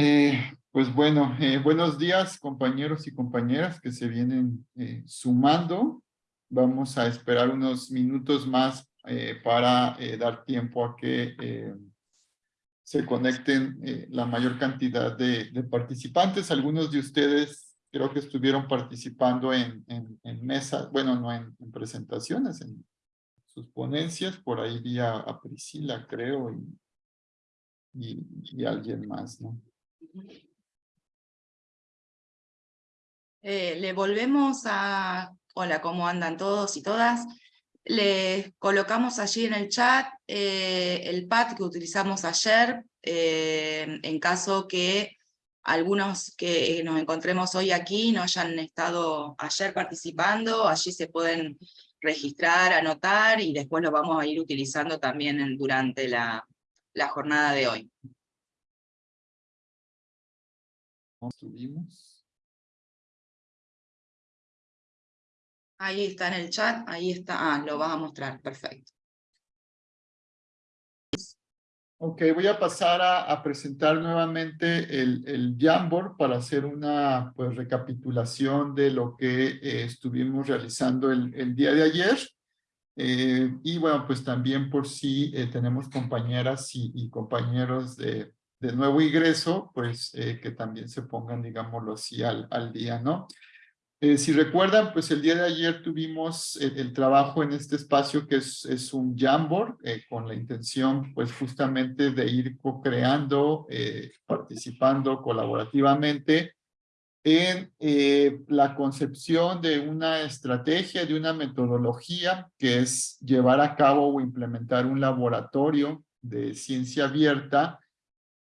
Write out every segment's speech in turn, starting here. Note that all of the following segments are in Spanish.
Eh, pues bueno, eh, buenos días compañeros y compañeras que se vienen eh, sumando. Vamos a esperar unos minutos más para dar tiempo a que se conecten la mayor cantidad de, participantes. Algunos de ustedes creo que estuvieron participando en, en, mesas, bueno, no en, en, presentaciones, en sus ponencias. Por ahí vi a, Priscila, creo, y alguien más, ¿no? Eh, le volvemos a... Hola, ¿cómo andan todos y todas? Les colocamos allí en el chat eh, el pad que utilizamos ayer, eh, en caso que algunos que nos encontremos hoy aquí no hayan estado ayer participando, allí se pueden registrar, anotar, y después lo vamos a ir utilizando también durante la, la jornada de hoy. Subimos. Ahí está en el chat, ahí está, ah, lo vas a mostrar, perfecto. Ok, voy a pasar a, presentar nuevamente el, el Jamboard para hacer una pues, recapitulación de lo que eh, estuvimos realizando el, el, día de ayer. Eh, y bueno, pues también por si eh, tenemos compañeras y, y compañeros de, de nuevo ingreso, pues eh, que también se pongan, digámoslo así, al, al día, ¿no? Eh, si recuerdan, pues el día de ayer tuvimos el, trabajo en este espacio que es, es un Jamboard, eh, con la intención, pues justamente de ir co-creando, participando colaborativamente en la concepción de una estrategia, de una metodología, que es llevar a cabo o implementar un laboratorio de ciencia abierta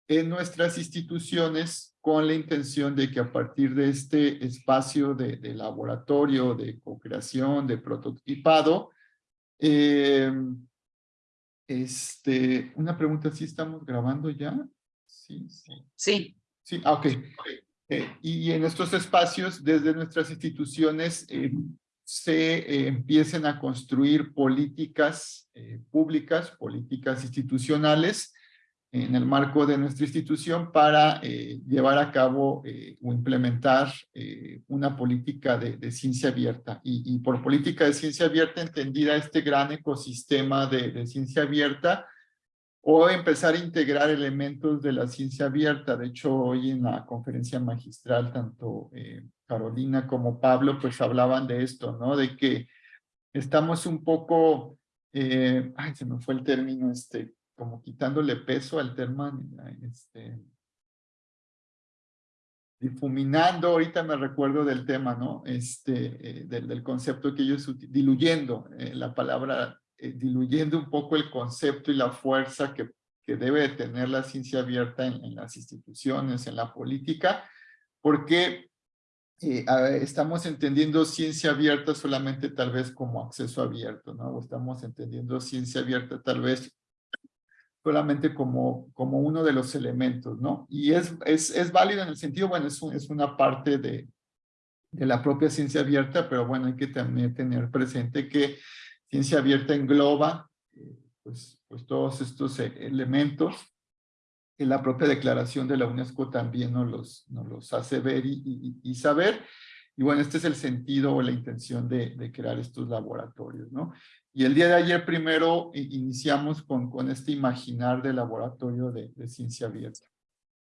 en nuestras instituciones con la intención de que a partir de este espacio de, laboratorio, de co-creación, de prototipado, eh, este, una pregunta, ¿sí estamos grabando ya? Sí. Sí. Sí, ah, ok. Eh, y en estos espacios, desde nuestras instituciones, eh, se empiecen a construir políticas públicas, políticas institucionales, en el marco de nuestra institución para eh, llevar a cabo eh, o implementar eh, una política de, ciencia abierta. Y, por política de ciencia abierta entendida este gran ecosistema de, de, ciencia abierta o empezar a integrar elementos de la ciencia abierta. De hecho, hoy en la conferencia magistral, tanto Carolina como Pablo, pues hablaban de esto, ¿no? De que estamos un poco, ay, se me fue el término este, como quitándole peso al tema, este, difuminando, ahorita me recuerdo del tema, ¿no? Este, eh, del, del, concepto que ellos diluyendo eh, la palabra, eh, diluyendo un poco el concepto y la fuerza que, que debe tener la ciencia abierta en, las instituciones, en la política, porque estamos entendiendo ciencia abierta solamente tal vez como acceso abierto, ¿no? O estamos entendiendo ciencia abierta tal vez solamente como, como uno de los elementos, ¿no? Y es, es, es válido en el sentido, bueno, es, es una parte de, de la propia ciencia abierta, pero bueno, hay que también tener presente que ciencia abierta engloba eh, pues, pues todos estos e, elementos que la propia declaración de la UNESCO también nos los, nos los hace ver y, y, y saber. Y bueno, este es el sentido o la intención de, de, crear estos laboratorios, ¿no? Y el día de ayer primero iniciamos con, con este imaginar de laboratorio de, ciencia abierta.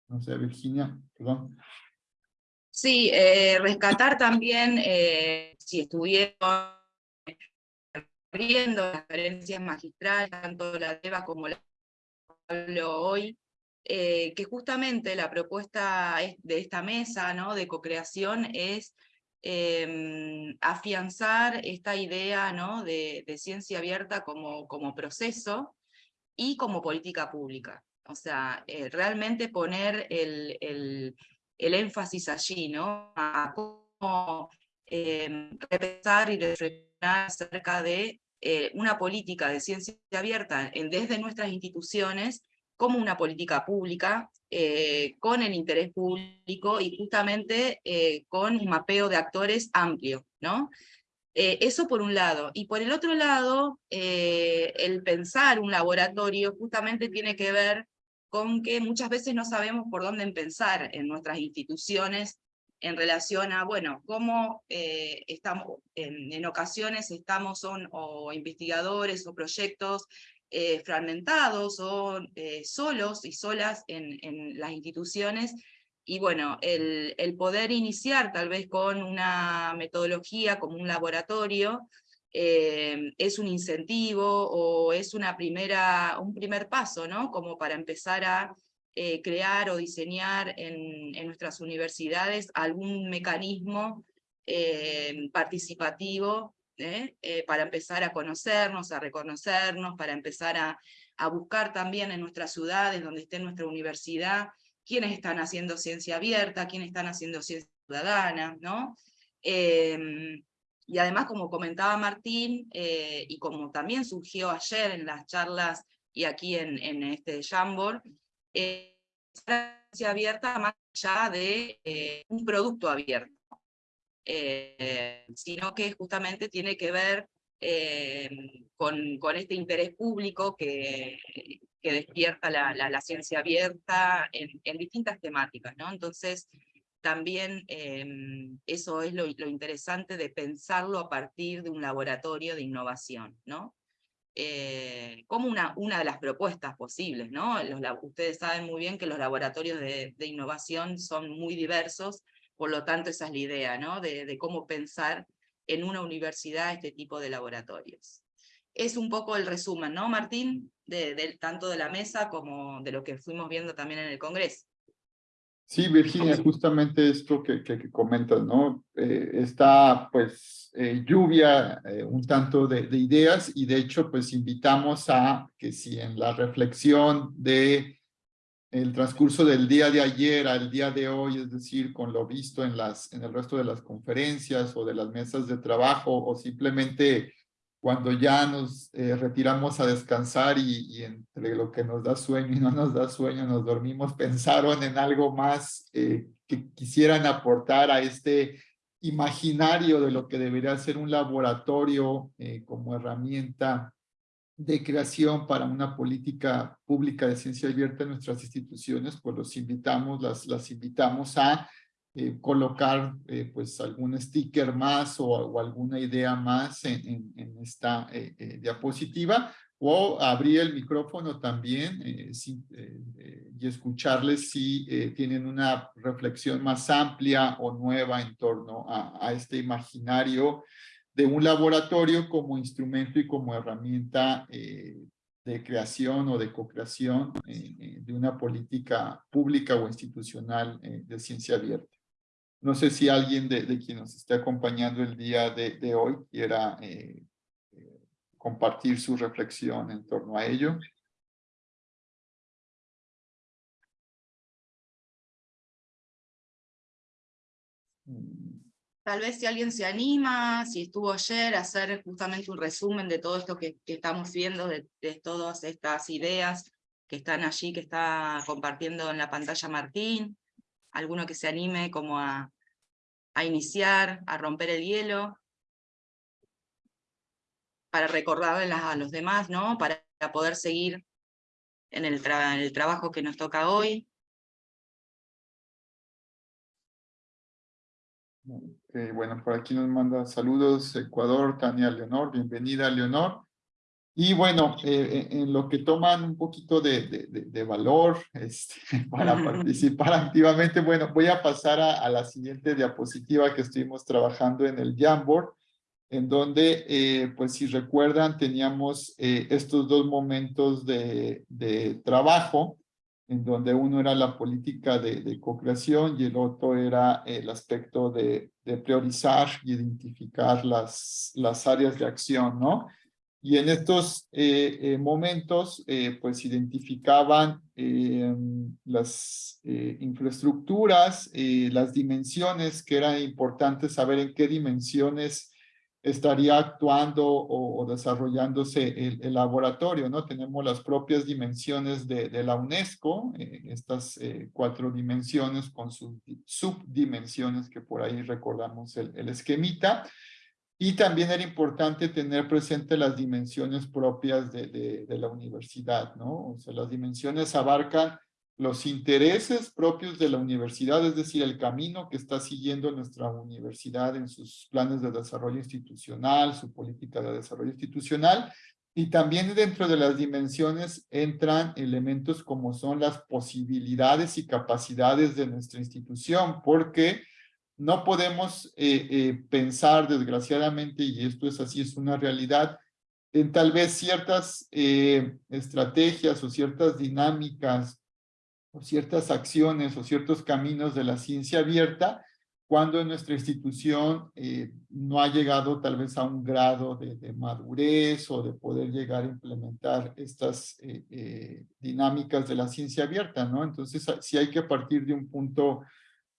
No sé, Virginia, perdón. Sí, eh, rescatar también, eh, si estuvieron viendo las conferencias magistrales, tanto la de Eva como la hoy, eh, que justamente la propuesta de esta mesa ¿no? de co-creación es eh, afianzar esta idea ¿no? de, ciencia abierta como, proceso y como política pública. O sea, eh, realmente poner el, el, énfasis allí, ¿no? A cómo eh, repensar y reflexionar acerca de eh, una política de ciencia abierta en, desde nuestras instituciones como una política pública, eh, con el interés público y justamente eh, con un mapeo de actores amplio, ¿no? Eh, eso por un lado. Y por el otro lado, el pensar un laboratorio justamente tiene que ver con que muchas veces no sabemos por dónde empezar en nuestras instituciones en relación a, bueno, cómo estamos, en, ocasiones estamos o investigadores o proyectos eh, fragmentados o eh, solos y solas en, las instituciones, y bueno, el, poder iniciar tal vez con una metodología como un laboratorio, es un incentivo o es una primera, un primer paso, ¿no? Como para empezar a eh, crear o diseñar en, nuestras universidades algún mecanismo eh, participativo ¿eh? para empezar a conocernos, a reconocernos, para empezar a, buscar también en nuestras ciudades, donde esté nuestra universidad, quiénes están haciendo ciencia abierta, quiénes están haciendo ciencia ciudadana, ¿no? Em, y además, como comentaba Martín, y como también surgió ayer en las charlas y aquí en, este Jamboard, eh, abierta más allá de eh, un producto abierto, eh, sino que justamente tiene que ver eh, con, con, este interés público que, que despierta la, la, ciencia abierta en, distintas temáticas. ¿no? Entonces, también eso es lo, lo interesante de pensarlo a partir de un laboratorio de innovación, ¿no? Eh, como una, una de las propuestas posibles. ¿no? Ustedes saben muy bien que los laboratorios de, innovación son muy diversos, por lo tanto esa es la idea, ¿no? de, cómo pensar en una universidad este tipo de laboratorios. Es un poco el resumen, ¿no, Martín? De, tanto de la mesa como de lo que fuimos viendo también en el Congreso. Sí, Virginia, justamente esto que, que, comentas, ¿no? Eh, está, pues, eh, lluvia eh, un tanto de, de, ideas y de hecho, pues, invitamos a que si en la reflexión de el transcurso del día de ayer al día de hoy, es decir, con lo visto en, las, en el resto de las conferencias o de las mesas de trabajo o simplemente cuando ya nos eh, retiramos a descansar y, entre lo que nos da sueño y no nos da sueño, nos dormimos, pensaron en algo más eh, que quisieran aportar a este imaginario de lo que debería ser un laboratorio eh, como herramienta de creación para una política pública de ciencia abierta en nuestras instituciones, pues los invitamos, las, las invitamos a eh, colocar eh, pues algún sticker más o, alguna idea más en, esta eh, diapositiva o abrir el micrófono también y escucharles si tienen una reflexión más amplia o nueva en torno a, este imaginario de un laboratorio como instrumento y como herramienta de creación o de co-creación de una política pública o institucional de ciencia abierta. No sé si alguien de, quien nos esté acompañando el día de, hoy quiera eh, eh, compartir su reflexión en torno a ello. Tal vez si alguien se anima, si estuvo ayer, a hacer justamente un resumen de todo esto que, estamos viendo, de, todas estas ideas que están allí, que está compartiendo en la pantalla Martín alguno que se anime como a, iniciar, a romper el hielo, para recordarles a los demás, ¿no? Para poder seguir en el, trabajo que nos toca hoy. Por aquí nos manda saludos Ecuador, Tania Leonor, bienvenida Leonor. Y bueno, eh, eh, en lo que toman un poquito de, de, valor este, para participar activamente, bueno, voy a pasar a, la siguiente diapositiva que estuvimos trabajando en el Jamboard, en donde, eh, pues si recuerdan, teníamos estos dos momentos de, trabajo, en donde uno era la política de, co-creación y el otro era el aspecto de, priorizar y identificar las, las áreas de acción, ¿no? Y en estos eh, eh, momentos, eh, pues identificaban las infraestructuras, las dimensiones, que era importante saber en qué dimensiones estaría actuando o, desarrollándose el, laboratorio, ¿no? Tenemos las propias dimensiones de, la UNESCO, estas cuatro dimensiones con sus subdimensiones que por ahí recordamos el, el esquemita, Y también era importante tener presente las dimensiones propias de, de la universidad, ¿no? O sea, las dimensiones abarcan los intereses propios de la universidad, es decir, el camino que está siguiendo nuestra universidad en sus planes de desarrollo institucional, su política de desarrollo institucional, y también dentro de las dimensiones entran elementos como son las posibilidades y capacidades de nuestra institución, porque no podemos eh, eh, pensar, desgraciadamente, y esto es así, es una realidad, en tal vez ciertas eh, estrategias o ciertas dinámicas o ciertas acciones o ciertos caminos de la ciencia abierta cuando nuestra institución eh, no ha llegado tal vez a un grado de, madurez o de poder llegar a implementar estas eh, eh, dinámicas de la ciencia abierta, ¿no? Entonces sí hay que partir de un punto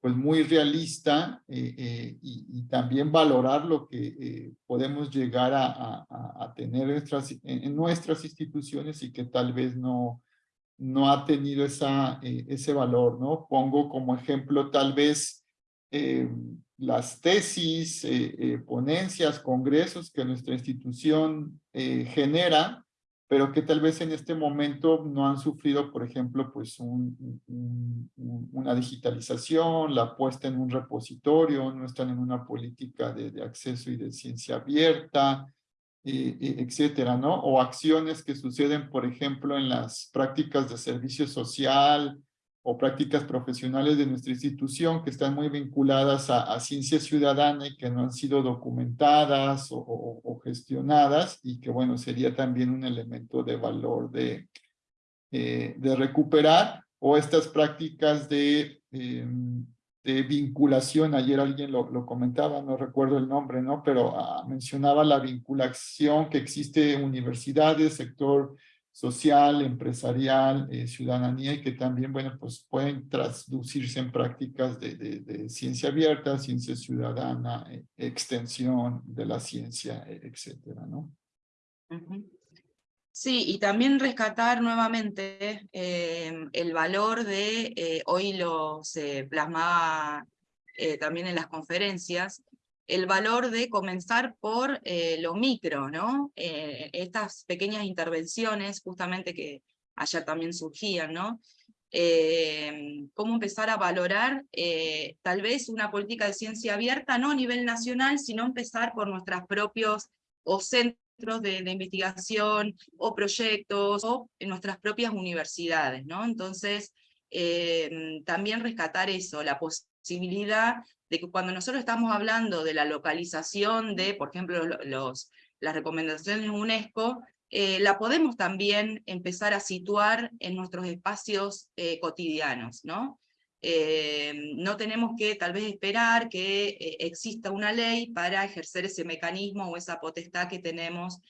pues muy realista y, también valorar lo que podemos llegar a, tener en, nuestras instituciones y que tal vez no, no ha tenido esa, ese valor, ¿no? Pongo como ejemplo tal vez eh, las tesis, eh, eh, ponencias, congresos que nuestra institución genera, pero que tal vez en este momento no han sufrido, por ejemplo, pues una digitalización, la puesta en un repositorio, no están en una política de acceso y de ciencia abierta, etcétera, ¿no? O acciones que suceden, por ejemplo, en las prácticas de servicio social, o prácticas profesionales de nuestra institución que están muy vinculadas a, ciencia ciudadana y que no han sido documentadas o, gestionadas y que bueno, sería también un elemento de valor de, eh, de recuperar o estas prácticas de, em, de vinculación, ayer alguien lo, lo, comentaba, no recuerdo el nombre, ¿no? Pero ah, mencionaba la vinculación que existe en universidades, sector social, empresarial, eh, ciudadanía y que también, bueno, pues pueden traducirse en prácticas de, de, ciencia abierta, ciencia ciudadana, eh, extensión de la ciencia, eh, etcétera, ¿no? Sí, y también rescatar nuevamente em, el valor de, hoy lo se plasmaba también en las conferencias, el valor de comenzar por eh, lo micro, ¿no? Eh, estas pequeñas intervenciones, justamente que ayer también surgían, ¿no? Eh, cómo empezar a valorar tal vez una política de ciencia abierta, no a nivel nacional, sino empezar por nuestros propios o centros de, investigación, o proyectos, o en nuestras propias universidades, ¿no? Entonces, también rescatar eso, la posibilidad de que cuando nosotros estamos hablando de la localización de, por ejemplo, los, las recomendaciones de UNESCO, eh, la podemos también empezar a situar en nuestros espacios eh, cotidianos, ¿no? Eh, no tenemos que tal vez esperar que exista una ley para ejercer ese mecanismo o esa potestad que tenemos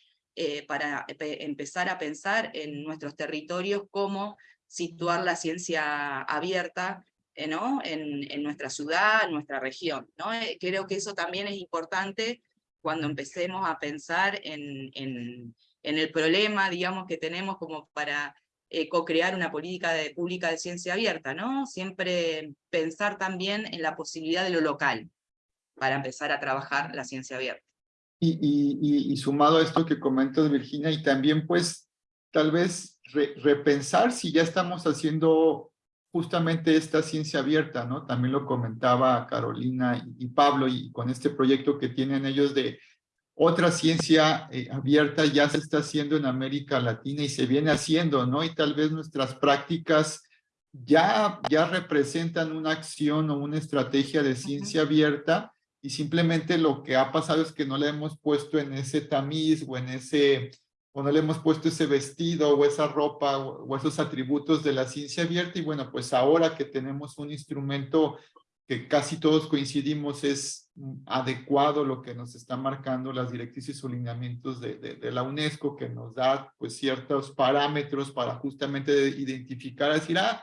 para empezar a pensar en nuestros territorios cómo situar la ciencia abierta eh, en, nuestra ciudad, en nuestra región. ¿no? Eh, creo que eso también es importante cuando empecemos a pensar en, en, en el problema, digamos, que tenemos como para eh, co-crear una política pública de ciencia abierta, ¿no? Siempre pensar también en la posibilidad de lo local, para empezar a trabajar la ciencia abierta. Y sumado a esto que comentas, Virginia, y también pues tal vez repensar si ya estamos haciendo justamente esta ciencia abierta, ¿no? También lo comentaba Carolina y, Pablo, y con este proyecto que tienen ellos de otra ciencia eh, abierta ya se está haciendo en América Latina y se viene haciendo, ¿no? Y tal vez nuestras prácticas ya, ya representan una acción o una estrategia de ciencia abierta y simplemente lo que ha pasado es que no le hemos puesto en ese tamiz o en ese o no le hemos puesto ese vestido o esa ropa o, esos atributos de la ciencia abierta y bueno, pues ahora que tenemos un instrumento que casi todos coincidimos es adecuado lo que nos está marcando las directrices o lineamientos de, de, la UNESCO que nos da pues ciertos parámetros para justamente identificar, decir, ah,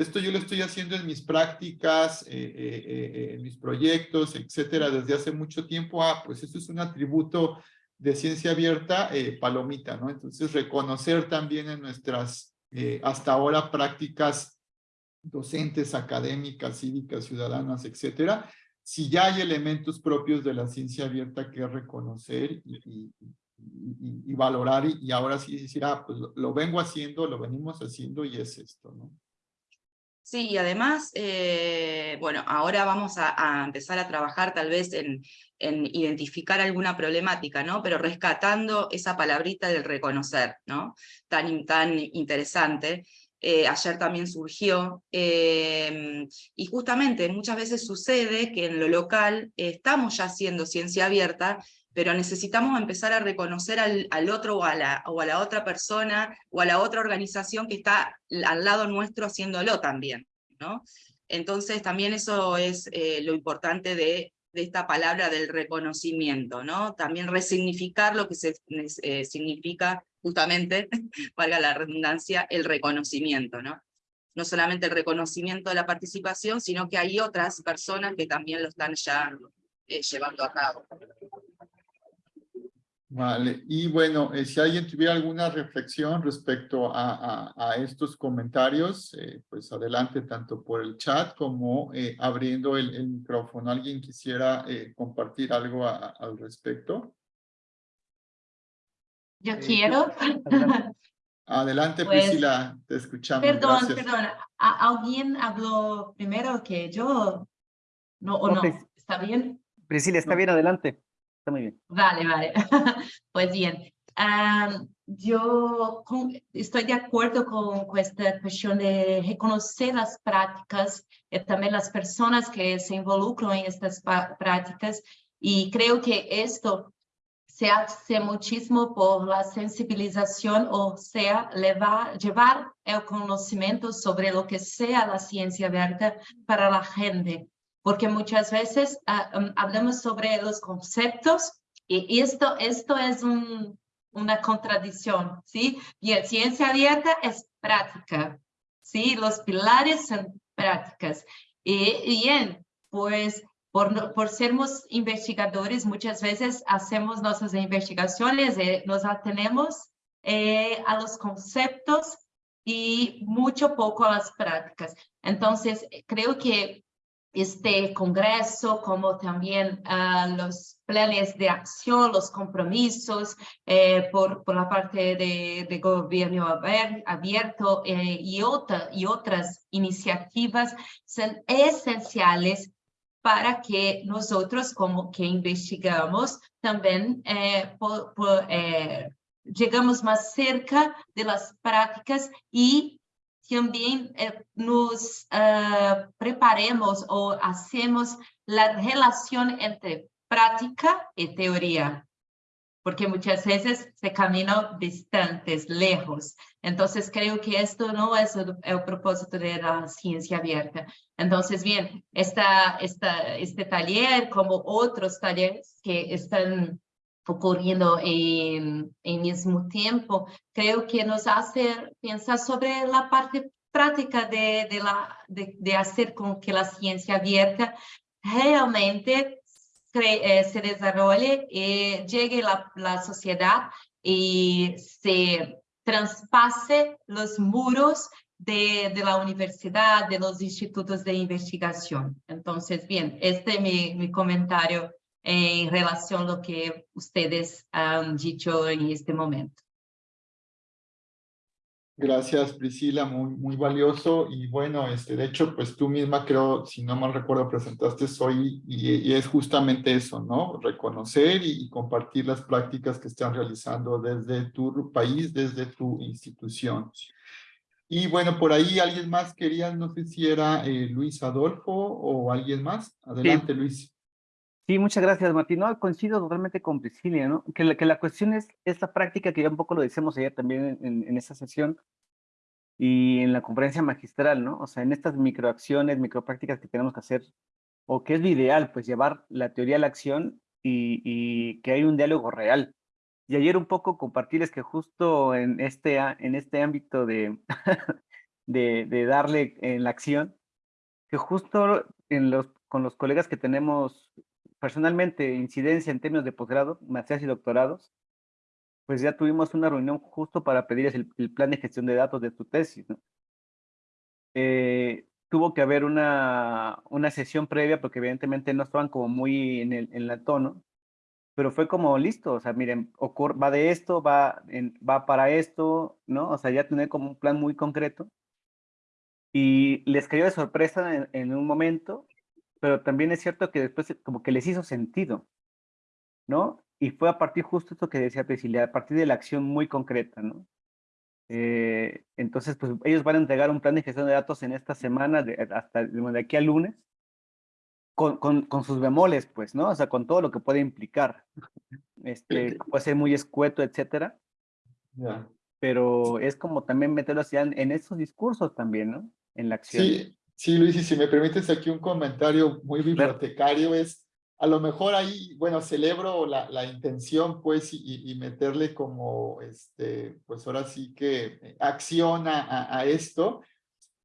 esto yo lo estoy haciendo en mis prácticas, eh, eh, eh, en mis proyectos, etcétera, desde hace mucho tiempo, ah, pues esto es un atributo de ciencia abierta, palomita, ¿no? Entonces, reconocer también en nuestras, hasta ahora, prácticas docentes, académicas, cívicas, ciudadanas, etcétera, si ya hay elementos propios de la ciencia abierta que reconocer y, valorar y, ahora sí decir, ah, pues lo, vengo haciendo, lo venimos haciendo y es esto. Sí, y además, eh, bueno, ahora vamos a, empezar a trabajar tal vez en, en, identificar alguna problemática, ¿no? Pero rescatando esa palabrita del reconocer, ¿no? Tan, tan interesante. Eh, ayer también surgió, em, y justamente muchas veces sucede que en lo local estamos ya haciendo ciencia abierta, pero necesitamos empezar a reconocer al, al otro o a, la, o a, la, otra persona o a la otra organización que está al lado nuestro haciéndolo también. ¿no? Entonces también eso es eh, lo importante de, de, esta palabra del reconocimiento, ¿no? también resignificar lo que se, eh, significa justamente, valga la redundancia, el reconocimiento. ¿no? no solamente el reconocimiento de la participación, sino que hay otras personas que también lo están ya eh, llevando a cabo. Vale, y bueno, eh, si alguien tuviera alguna reflexión respecto a, a, estos comentarios, eh, pues adelante tanto por el chat como eh, abriendo el, micrófono. ¿Alguien quisiera compartir algo al respecto? Yo quiero. Adelante, pues, Priscila, te escuchamos. Perdón, perdón. ¿Alguien habló primero que yo? No, ¿o no? ¿Está bien? Priscila, está bien, adelante. Está muy bien. Vale, vale. pues bien. yo estoy de acuerdo con, con, esta cuestión de reconocer las prácticas y también las personas que se involucran en estas prácticas y creo que esto se hace muchísimo por la sensibilización, o sea, levar, llevar el conocimiento sobre lo que sea la ciencia abierta para la gente porque muchas veces ah, um, hablamos sobre los conceptos y esto, esto es una contradicción, ¿sí? Bien, ciencia abierta es práctica, ¿sí? Los pilares son prácticas. Y bien, pues por, por sermos investigadores, muchas veces hacemos nuestras investigaciones y nos atenemos eh, a los conceptos y mucho poco a las prácticas. Entonces, creo que este Congreso, como también uh, los planes de acción, los compromisos eh, por, por, la parte de, de gobierno abierto eh, y, otra, y otras iniciativas son esenciales para que nosotros como que investigamos también eh, por, por, llegamos más cerca de las prácticas y también eh, nos uh, preparemos o hacemos la relación entre práctica y teoría, porque muchas veces se caminan distantes, lejos. Entonces creo que esto no es el, el propósito de la ciencia abierta. Entonces, bien, esta, esta, este taller, como otros talleres que están ocurriendo en, en mismo tiempo, creo que nos hace pensar sobre la parte práctica de, de, la, de, de hacer con que la ciencia abierta realmente eh, se desarrolle y llegue a la, la sociedad y se traspase los muros de, de, la universidad, de los institutos de investigación. Entonces, bien, este es mi, mi comentario en relación a lo que ustedes han dicho en este momento. Gracias, Priscila, muy, muy valioso. Y bueno, este, de hecho, pues tú misma creo, si no mal recuerdo, presentaste hoy y, es justamente eso, ¿no? Reconocer y, compartir las prácticas que están realizando desde tu país, desde tu institución. Y bueno, por ahí alguien más quería, no sé si era eh, Luis Adolfo o alguien más. Adelante, Luis. Sí, muchas gracias, Martín. No, coincido totalmente con Priscilia, ¿no? Que la, que la cuestión es esta práctica que ya un poco lo decíamos ayer también en, en esa sesión y en la conferencia magistral, ¿no? O sea, en estas microacciones, microprácticas que tenemos que hacer, o que es lo ideal, pues llevar la teoría a la acción y, que hay un diálogo real. Y ayer un poco compartirles que justo en este, en este ámbito de, de, darle en la acción, que justo con los colegas que tenemos personalmente incidencia en términos de posgrado, maestrías y doctorados, pues ya tuvimos una reunión justo para pedirles el, plan de gestión de datos de tu tesis. Eh, tuvo que haber una, una sesión previa porque evidentemente no estaban como muy en el, la tono, pero fue como listo, o sea, miren, va de esto, va, va para esto, ¿no? O sea, ya tener como un plan muy concreto. Y les cayó de sorpresa en un momento, pero también es cierto que después como que les hizo sentido, ¿no? Y fue a partir justo esto que decía Priscila, a partir de la acción muy concreta, ¿no? Eh, entonces, pues ellos van a entregar un plan de gestión de datos en esta semana, de, hasta de aquí al lunes, con, con, con, sus bemoles, pues, ¿no? O sea, con todo lo que puede implicar. Este, puede ser muy escueto, etcétera. Pero es como también meterlo así en, en esos discursos también, ¿no? En la acción. Sí, sí, Luis, y si me permites aquí un comentario muy bibliotecario, es a lo mejor ahí, bueno, celebro la, la intención, pues, y, y, meterle como, este, pues ahora sí que eh, acción a, a, esto,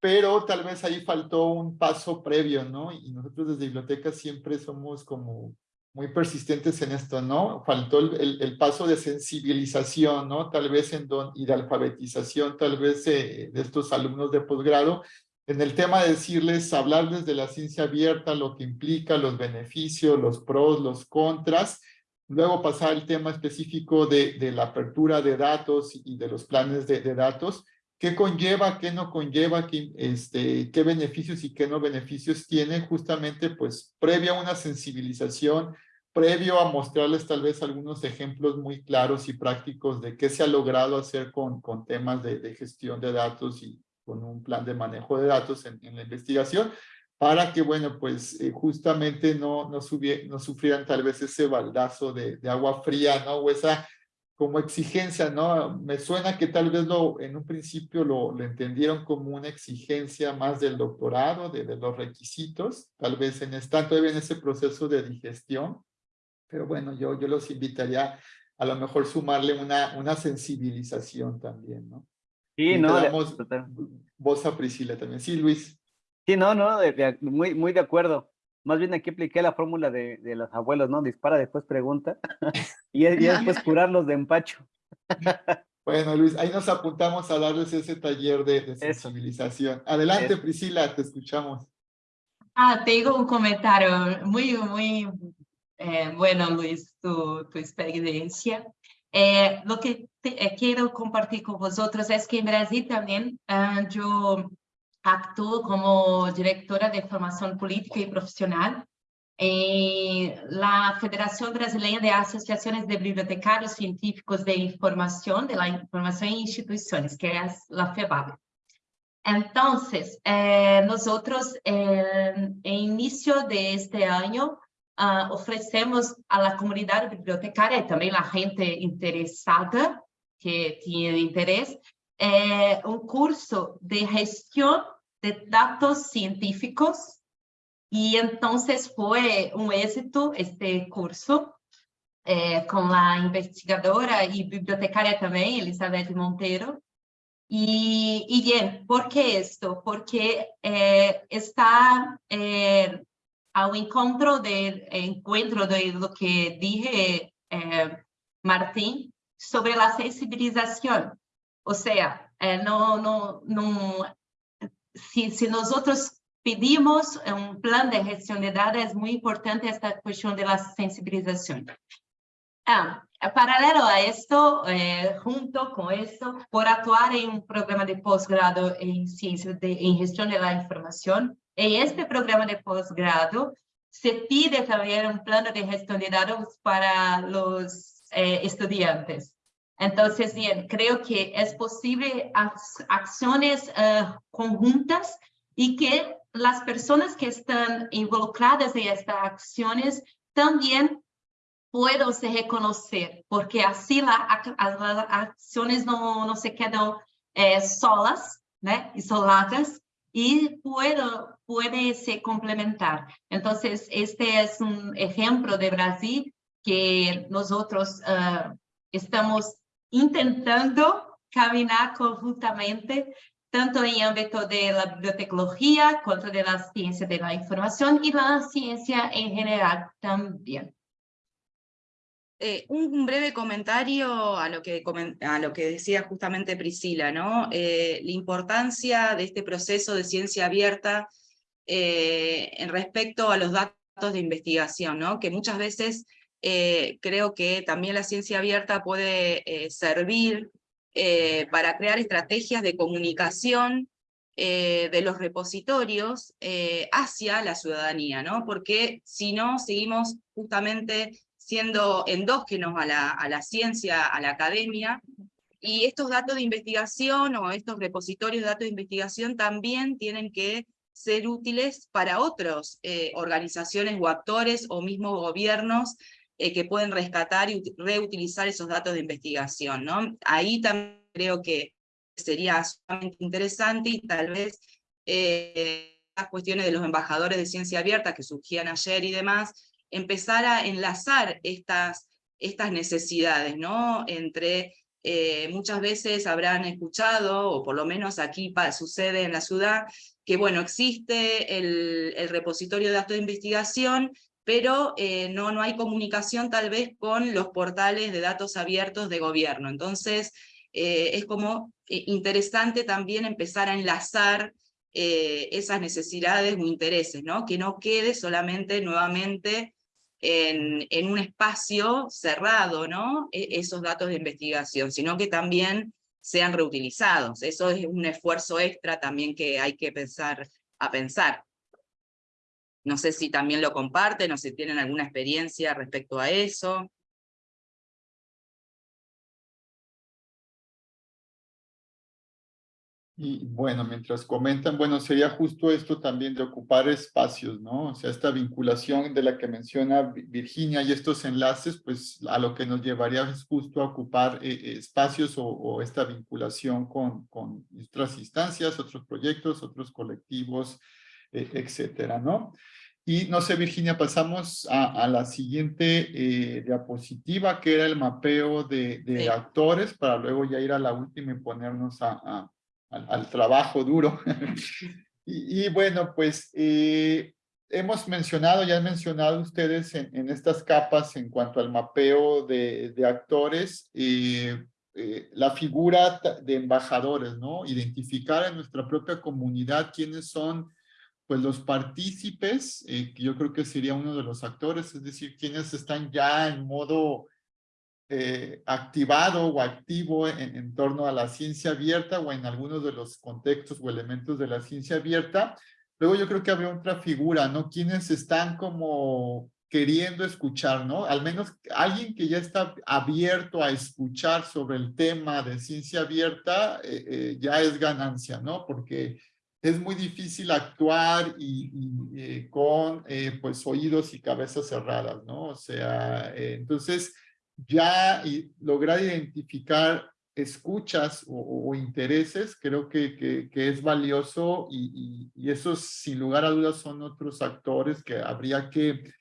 pero tal vez ahí faltó un paso previo, ¿no? Y nosotros desde biblioteca siempre somos como muy persistentes en esto, ¿no? Faltó el, el, el paso de sensibilización, ¿no? Tal vez en don, y de alfabetización, tal vez eh, de estos alumnos de posgrado, en el tema de decirles, hablarles de la ciencia abierta, lo que implica, los beneficios, los pros, los contras, luego pasar al tema específico de, de la apertura de datos y de los planes de, de, datos, qué conlleva, qué no conlleva, qué, este, qué beneficios y qué no beneficios tiene, justamente pues previa a una sensibilización, previo a mostrarles tal vez algunos ejemplos muy claros y prácticos de qué se ha logrado hacer con, con temas de, de gestión de datos y, con un plan de manejo de datos en, la investigación, para que, bueno, pues eh, justamente no, no, no, sufrieran tal vez ese baldazo de, agua fría, ¿no? O esa como exigencia, ¿no? Me suena que tal vez lo, en un principio lo, entendieron como una exigencia más del doctorado, de, de los requisitos, tal vez en están todavía en ese proceso de digestión, pero bueno, yo, yo los invitaría a lo mejor sumarle una, una sensibilización también, ¿no? Sí, no. Damos voz a Priscila también. Sí, Luis. Sí, no, no, de, de, muy, muy de acuerdo. Más bien aquí apliqué la fórmula de, de los abuelos, ¿no? Dispara, después pregunta. y, y después curarlos de empacho. bueno, Luis, ahí nos apuntamos a darles ese taller de, de sensibilización. Adelante, Eso. Priscila, te escuchamos. Ah, tengo un comentario muy, muy eh, bueno, Luis, tu, tu experiencia. Eh, lo que te, eh, quiero compartir con vosotros es que en Brasil también uh, yo actúo como directora de formación política y profesional en la Federación Brasileña de Asociaciones de Bibliotecarios Científicos de Información, de la Información en Instituciones, que es la FEBAB. Entonces, eh, nosotros eh, en inicio de este año uh, ofrecemos a la comunidad bibliotecaria y también la gente interesada que tiene interés, eh, un curso de gestión de datos científicos y entonces fue un éxito este curso eh, con la investigadora y bibliotecaria también, Elizabeth Monteiro. Y, y bien, ¿por qué esto? Porque eh, está eh, ao encontro de encuentro de lo que dije eh, Martín sobre la sensibilización. O sea, eh, no, no, no, si, si nosotros pedimos un plan de gestión de datos, es muy importante esta cuestión de la sensibilización. Ah, paralelo a esto, eh, junto con esto, por actuar en un programa de posgrado en ciencias de en gestión de la información, en este programa de posgrado se pide también un plano de gestión de datos para los eh, estudiantes. Entonces, bien, creo que es posible acciones uh, conjuntas y que las personas que están involucradas en estas acciones también puedan se reconocer, porque así la, las acciones no, no se quedan eh, solas, ¿no? isoladas, y puedo, puede se complementar. Entonces, este es un ejemplo de Brasil que nosotros uh, estamos intentando caminar conjuntamente, tanto en ámbito de la bibliotecología, como de la ciencia de la información y la ciencia en general también. Eh, un breve comentario a lo, que, a lo que decía justamente Priscila, ¿no? Eh, la importancia de este proceso de ciencia abierta eh, respecto a los datos de investigación, ¿no? Que muchas veces creo que también la ciencia abierta puede servir para crear estrategias de comunicación de los repositorios hacia la ciudadanía, ¿no? Porque si no, seguimos justamente siendo endógenos a la, a la ciencia, a la academia, y estos datos de investigación o estos repositorios de datos de investigación también tienen que ser útiles para otras eh, organizaciones o actores o mismos gobiernos eh, que pueden rescatar y reutilizar esos datos de investigación. ¿no? Ahí también creo que sería sumamente interesante y tal vez eh, las cuestiones de los embajadores de ciencia abierta que surgían ayer y demás, empezar a enlazar estas, estas necesidades, ¿no? Entre, eh, muchas veces habrán escuchado, o por lo menos aquí sucede en la ciudad, que bueno, existe el, repositorio de datos de investigación, pero eh, no, no hay comunicación tal vez con los portales de datos abiertos de gobierno. Entonces, eh, es como interesante también empezar a enlazar esas necesidades o intereses, ¿no? que no quede solamente nuevamente en, un espacio cerrado, ¿no? E, esos datos de investigación, sino que también sean reutilizados. Eso es un esfuerzo extra también que hay que pensar a pensar. No sé si también lo comparten o si tienen alguna experiencia respecto a eso. Y bueno, mientras comentan, bueno, sería justo esto también de ocupar espacios, ¿no? O sea, esta vinculación de la que menciona Virginia y estos enlaces, pues a lo que nos llevaría es justo a ocupar eh, eh, espacios o, esta vinculación con, con otras instancias, otros proyectos, otros colectivos, eh, etcétera, ¿no? Y no sé, Virginia, pasamos a, la siguiente diapositiva, que era el mapeo de, actores, para luego ya ir a la última y ponernos a al, trabajo duro. y, bueno, pues eh, hemos mencionado, ya han mencionado ustedes en, estas capas en cuanto al mapeo de, actores, eh, eh, la figura de embajadores, ¿no? Identificar en nuestra propia comunidad quiénes son pues los partícipes, que yo creo que sería uno de los actores, es decir, quienes están ya en modo eh, activado o activo en, torno a la ciencia abierta o en algunos de los contextos o elementos de la ciencia abierta. Luego yo creo que habría otra figura, ¿no? Quienes están como queriendo escuchar, ¿no? Al menos alguien que ya está abierto a escuchar sobre el tema de ciencia abierta, eh, eh, ya es ganancia, ¿no? Porque es muy difícil actuar y, con pues oídos y cabezas cerradas, ¿no? O sea, entonces ya lograr identificar escuchas o, intereses, creo que, que, es valioso y, esos sin lugar a dudas son otros actores que habría que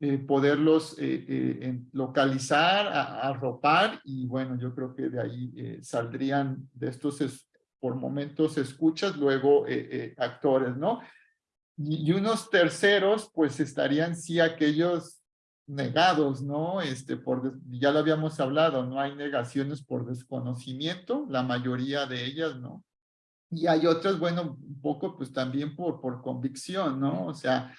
eh, poderlos eh, eh, localizar, arropar y bueno, yo creo que de ahí saldrían de estos por momentos escuchas, luego actores, ¿no? Y unos terceros pues estarían sí aquellos negados, ¿no? Este, por, ya lo habíamos hablado, no hay negaciones por desconocimiento, la mayoría de ellas, ¿no? Y hay otras, bueno, un poco pues también por, por convicción, ¿no? O sea,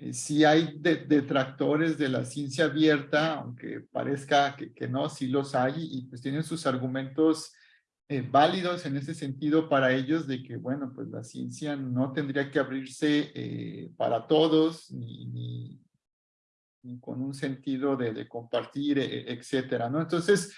eh, si hay detractores de la ciencia abierta, aunque parezca que, no, sí los hay y pues tienen sus argumentos eh, válidos en ese sentido para ellos de que, bueno, pues la ciencia no tendría que abrirse eh, para todos, ni, con un sentido de, compartir, e, e, etcétera, ¿no? Entonces,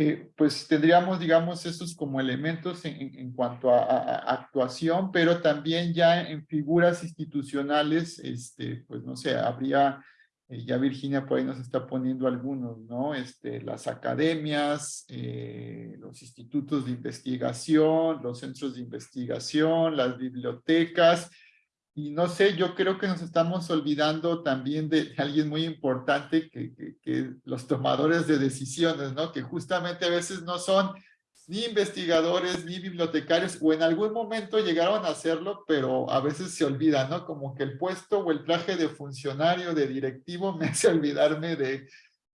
eh, pues tendríamos, digamos, esos como elementos en, cuanto a, actuación, pero también ya en figuras institucionales, este, pues no sé, habría, eh, ya Virginia por ahí nos está poniendo algunos, ¿no? Este, las academias, eh, los institutos de investigación, los centros de investigación, las bibliotecas, y no sé, yo creo que nos estamos olvidando también de alguien muy importante que, los tomadores de decisiones, ¿no? Que justamente a veces no son ni investigadores, ni bibliotecarios, o en algún momento llegaron a hacerlo, pero a veces se olvidan, ¿no? Como que el puesto o el traje de funcionario, de directivo, me hace olvidarme de,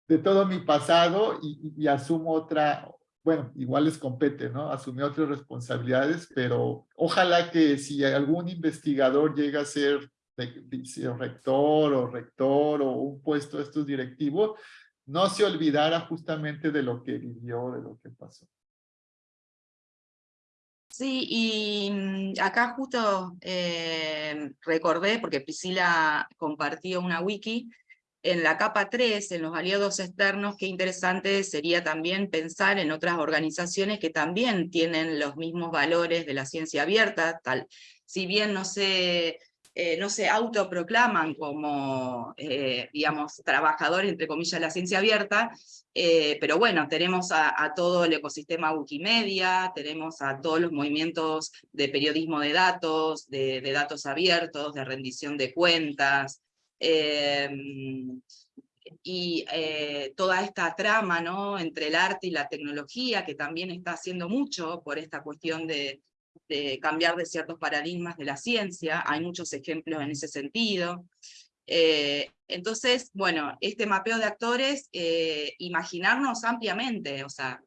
de todo mi pasado y, asumo otra, bueno, igual les compete, ¿no? Asumí otras responsabilidades, pero ojalá que si algún investigador llega a ser rector o rector o un puesto de estos directivos, no se olvidara justamente de lo que vivió, de lo que pasó. Sí, y mm, acá justo eh, recordé, porque Priscila compartió una wiki, en la capa 3, en los aliados externos, qué interesante sería también pensar en otras organizaciones que también tienen los mismos valores de la ciencia abierta, tal, si bien no se, eh, no se autoproclaman como, eh, digamos, trabajadores, entre comillas, de la ciencia abierta, eh, pero bueno, tenemos a, todo el ecosistema Wikimedia, tenemos a todos los movimientos de periodismo de datos, de, datos abiertos, de rendición de cuentas, y eh, toda esta trama ¿no? entre el arte y la tecnología, que también está haciendo mucho por esta cuestión de, cambiar de ciertos paradigmas de la ciencia, hay muchos ejemplos en ese sentido. Eh, entonces, bueno, este mapeo de actores, eh, imaginarnos ampliamente, o sea,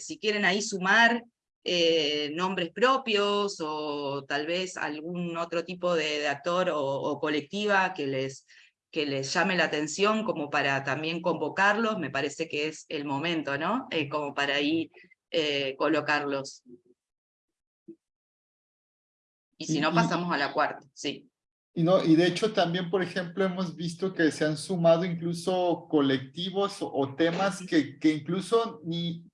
si quieren ahí sumar eh, nombres propios o tal vez algún otro tipo de, actor o, colectiva que les, que les llame la atención como para también convocarlos, me parece que es el momento, ¿no? Eh, como para ahí eh, colocarlos. Y si no, pasamos a la cuarta, sí. Y, no, y de hecho también, por ejemplo, hemos visto que se han sumado incluso colectivos o, temas que, que incluso ni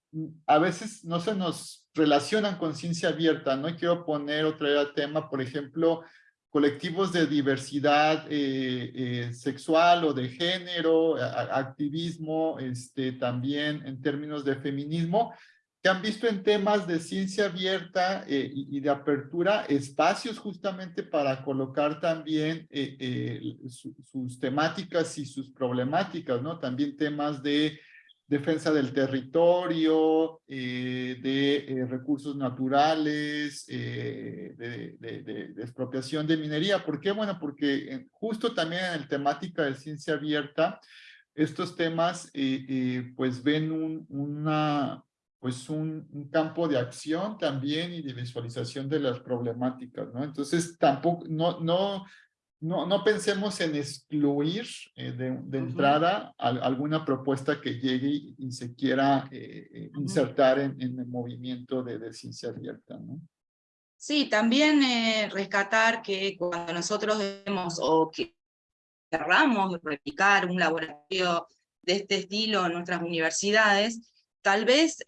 a veces no se nos relacionan con ciencia abierta, ¿no? quiero poner otro tema, por ejemplo, colectivos de diversidad eh, eh, sexual o de género, activismo, este, también en términos de feminismo, que han visto en temas de ciencia abierta eh, y, de apertura espacios justamente para colocar también sus temáticas y sus problemáticas, ¿no? También temas de defensa del territorio, eh, de eh, recursos naturales, eh, de, expropiación de minería. ¿Por qué? Bueno, porque justo también en el temática de ciencia abierta, estos temas pues ven pues un, campo de acción también y de visualización de las problemáticas, ¿no? Entonces tampoco, no, no, no pensemos en excluir eh, de, entrada alguna propuesta que llegue y, se quiera eh, eh, insertar en, el movimiento de, ciencia abierta. ¿no? Sí, también rescatar que cuando nosotros vemos o que querramos replicar un laboratorio de este estilo en nuestras universidades, tal vez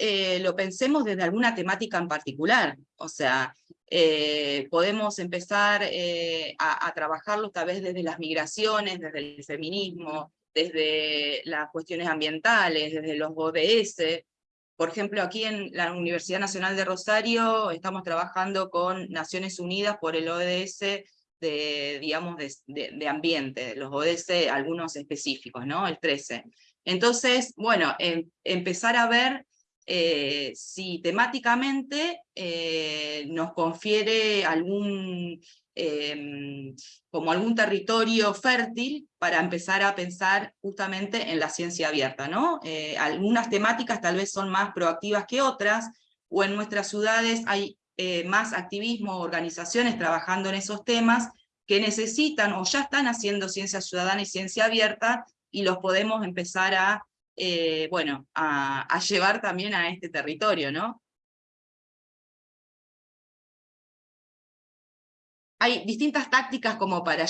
lo pensemos desde alguna temática en particular. O sea, eh, podemos empezar eh, a, trabajarlo tal vez desde las migraciones, desde el feminismo, desde las cuestiones ambientales, desde los ODS. Por ejemplo, aquí en la Universidad Nacional de Rosario estamos trabajando con Naciones Unidas por el ODS de, digamos, de, ambiente, los ODS, algunos específicos, ¿no? El 13. Entonces, bueno, em, empezar a ver eh, si temáticamente eh, nos confiere algún, em, como algún territorio fértil para empezar a pensar justamente en la ciencia abierta. ¿no? Eh, algunas temáticas tal vez son más proactivas que otras, o en nuestras ciudades hay más activismo, organizaciones trabajando en esos temas que necesitan o ya están haciendo ciencia ciudadana y ciencia abierta, y los podemos empezar a eh, bueno, a, llevar también a este territorio, ¿no? Hay distintas tácticas como para,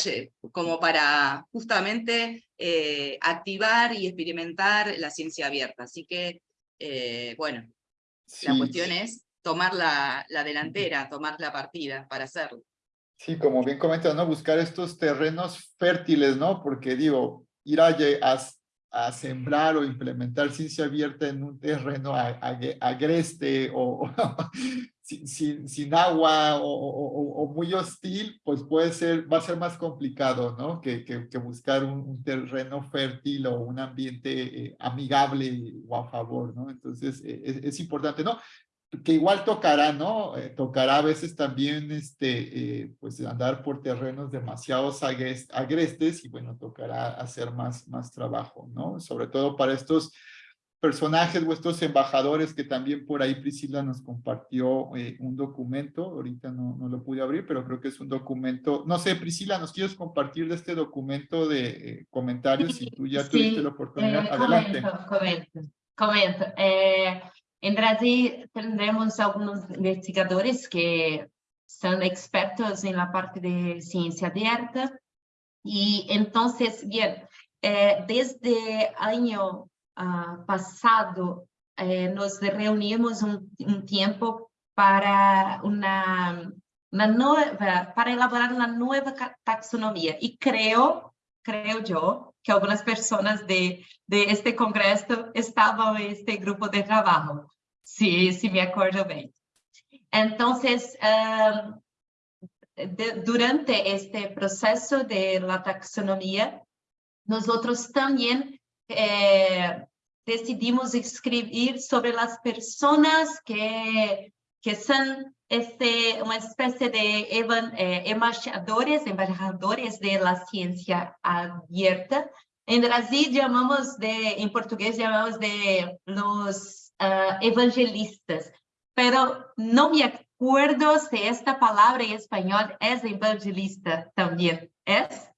como para justamente eh, activar y experimentar la ciencia abierta, así que, eh, bueno, la cuestión es tomar la, delantera, tomar la partida para hacerlo. Sí, como bien comentas, ¿no? Buscar estos terrenos fértiles, ¿no? Porque digo, ir a, a sembrar o implementar ciencia abierta en un terreno agreste o, sin, sin, agua o, muy hostil, pues puede ser, va a ser más complicado, ¿no? Que, que, buscar un, terreno fértil o un ambiente eh, amigable o a favor, ¿no? Entonces, eh, es, importante, ¿no? Que igual tocará, ¿no? Eh, tocará a veces también, este, eh, pues andar por terrenos demasiado agrestes y bueno, tocará hacer más, más trabajo, ¿no? Sobre todo para estos personajes o estos embajadores que también por ahí Priscila nos compartió eh, un documento, ahorita no, no lo pude abrir, pero creo que es un documento, no sé, Priscila, ¿nos quieres compartir de este documento de comentarios? Si tú ya tuviste la oportunidad, adelante. Comento, comento, comento. En Brasil tenemos algunos investigadores que son expertos en la parte de ciencia abierta y entonces, bien, eh, desde año uh, pasado eh, nos reunimos un, tiempo para una, para elaborar una nueva taxonomía. Y creo, creo yo, que algunas personas de, este congreso estaban en este grupo de trabajo, si, me acuerdo bien. Entonces, de, durante este proceso de la taxonomía, nosotros también eh, decidimos escribir sobre las personas que, que son este, una especie de evan, eh, embajadores, embajadores de la ciencia abierta. En Brasil llamamos de, en portugués llamamos de los uh, evangelistas, pero no me acuerdo si esta palabra en español es evangelista también. ¿Es?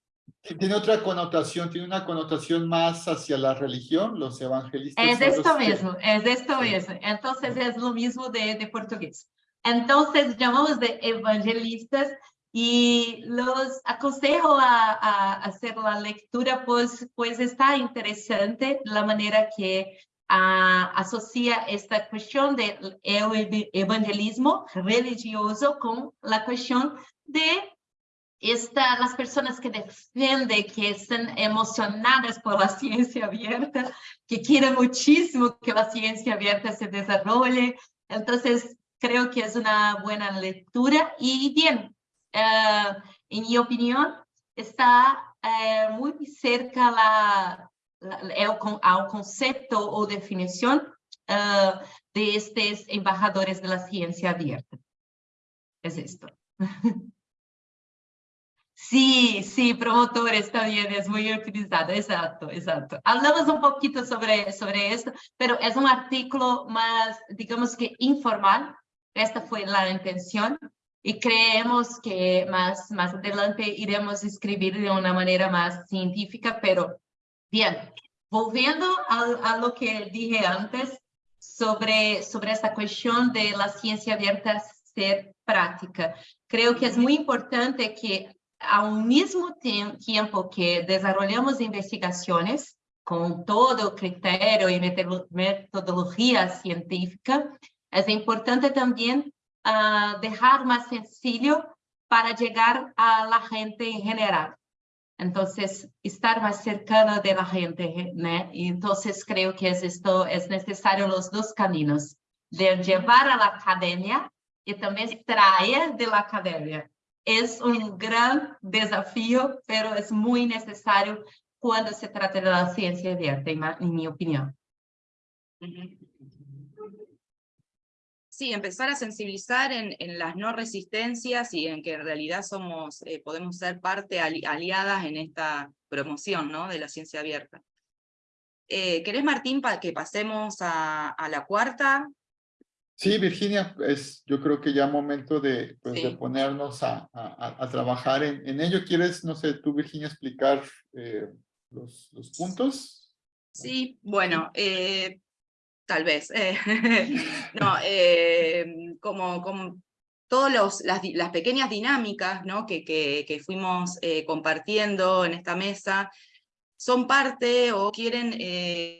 Tiene otra connotación, tiene una connotación más hacia la religión, los evangelistas. Es esto mismo, es esto mismo. Entonces es lo mismo de, de portugués. Entonces llamamos de evangelistas y los aconsejo a, hacer la lectura, pues, pues está interesante la manera que uh, asocia esta cuestión del evangelismo religioso con la cuestión de esta, las personas que defienden, que están emocionadas por la ciencia abierta, que quieren muchísimo que la ciencia abierta se desarrolle. Entonces, creo que es una buena lectura. Y bien, uh, en mi opinión, está uh, muy cerca la, al concepto o definición uh, de estos embajadores de la ciencia abierta. Es esto. Sí, sí, promotores también es muy utilizado, exacto, exacto. Hablamos un poquito sobre, sobre esto, pero es un artículo más, digamos que informal, esta fue la intención, y creemos que más, más adelante iremos escribir de una manera más científica, pero bien, volviendo a, a lo que dije antes sobre, sobre esta cuestión de la ciencia abierta ser práctica, creo que es muy importante que ao mesmo tempo que desenvolvemos investigações com todo o critério e metodologia científica, é importante também uh, deixar mais sencillo para chegar a la gente em geral. Então, estar mais cercano de la gente, né? Então, creio que es esto es necesario os dois caminhos, de levar a la academia e também extrair de la academia. es un gran desafío, pero es muy necesario se trata de la ciencia abierta, en mi opinión. Sí, empezar a sensibilizar en, en, las no resistencias y en que en realidad somos, eh, podemos ser parte aliadas en esta promoción ¿no? de la ciencia abierta. Eh, ¿Querés, Martín, para que pasemos a, a la cuarta? Sí, Virginia, es yo creo que ya momento de, pues, de ponernos a, a, a trabajar en, en, ello. ¿Quieres, no sé, tú, Virginia, explicar eh, los, los, puntos? Sí, bueno, eh, tal vez. Eh, no, eh, como, como todas las, las, pequeñas dinámicas ¿no? que, que, fuimos eh, compartiendo en esta mesa son parte o quieren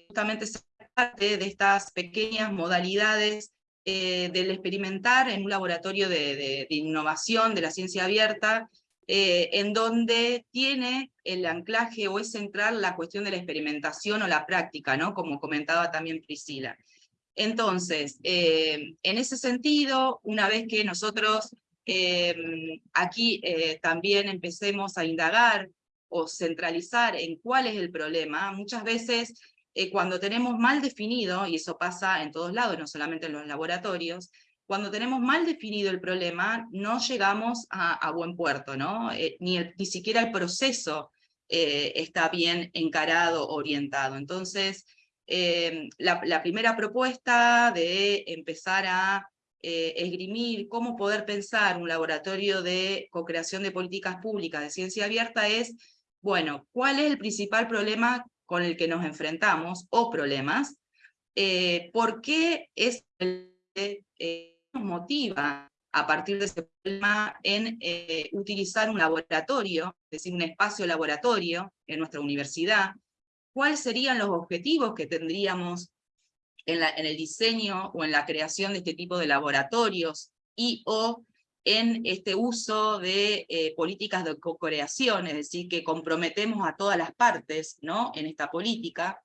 justamente ser parte de estas pequeñas modalidades del experimentar en un laboratorio de, de, innovación de la ciencia abierta, eh, en donde tiene el anclaje o es central la cuestión de la experimentación o la práctica, ¿no? como comentaba también Priscila. Entonces, eh, en ese sentido, una vez que nosotros aquí también empecemos a indagar o centralizar en cuál es el problema, muchas veces eh, cuando tenemos mal definido, y eso pasa en todos lados, no solamente en los laboratorios, cuando tenemos mal definido el problema, no llegamos a, buen puerto, ¿no? Eh, ni, ni siquiera el proceso eh, está bien encarado, orientado. Entonces, eh, la, primera propuesta de empezar a esgrimir cómo poder pensar un laboratorio de co-creación de políticas públicas de ciencia abierta es, bueno, ¿cuál es el principal problema con el que nos enfrentamos, o problemas? ¿Por qué es el nos motiva a partir de ese problema en eh, utilizar un laboratorio, es decir, un espacio laboratorio en nuestra universidad, cuáles serían los objetivos que tendríamos en, el diseño o en la creación de este tipo de laboratorios y o en este uso de eh, políticas de co-creación, es decir, que comprometemos a todas las partes ¿no? en esta política,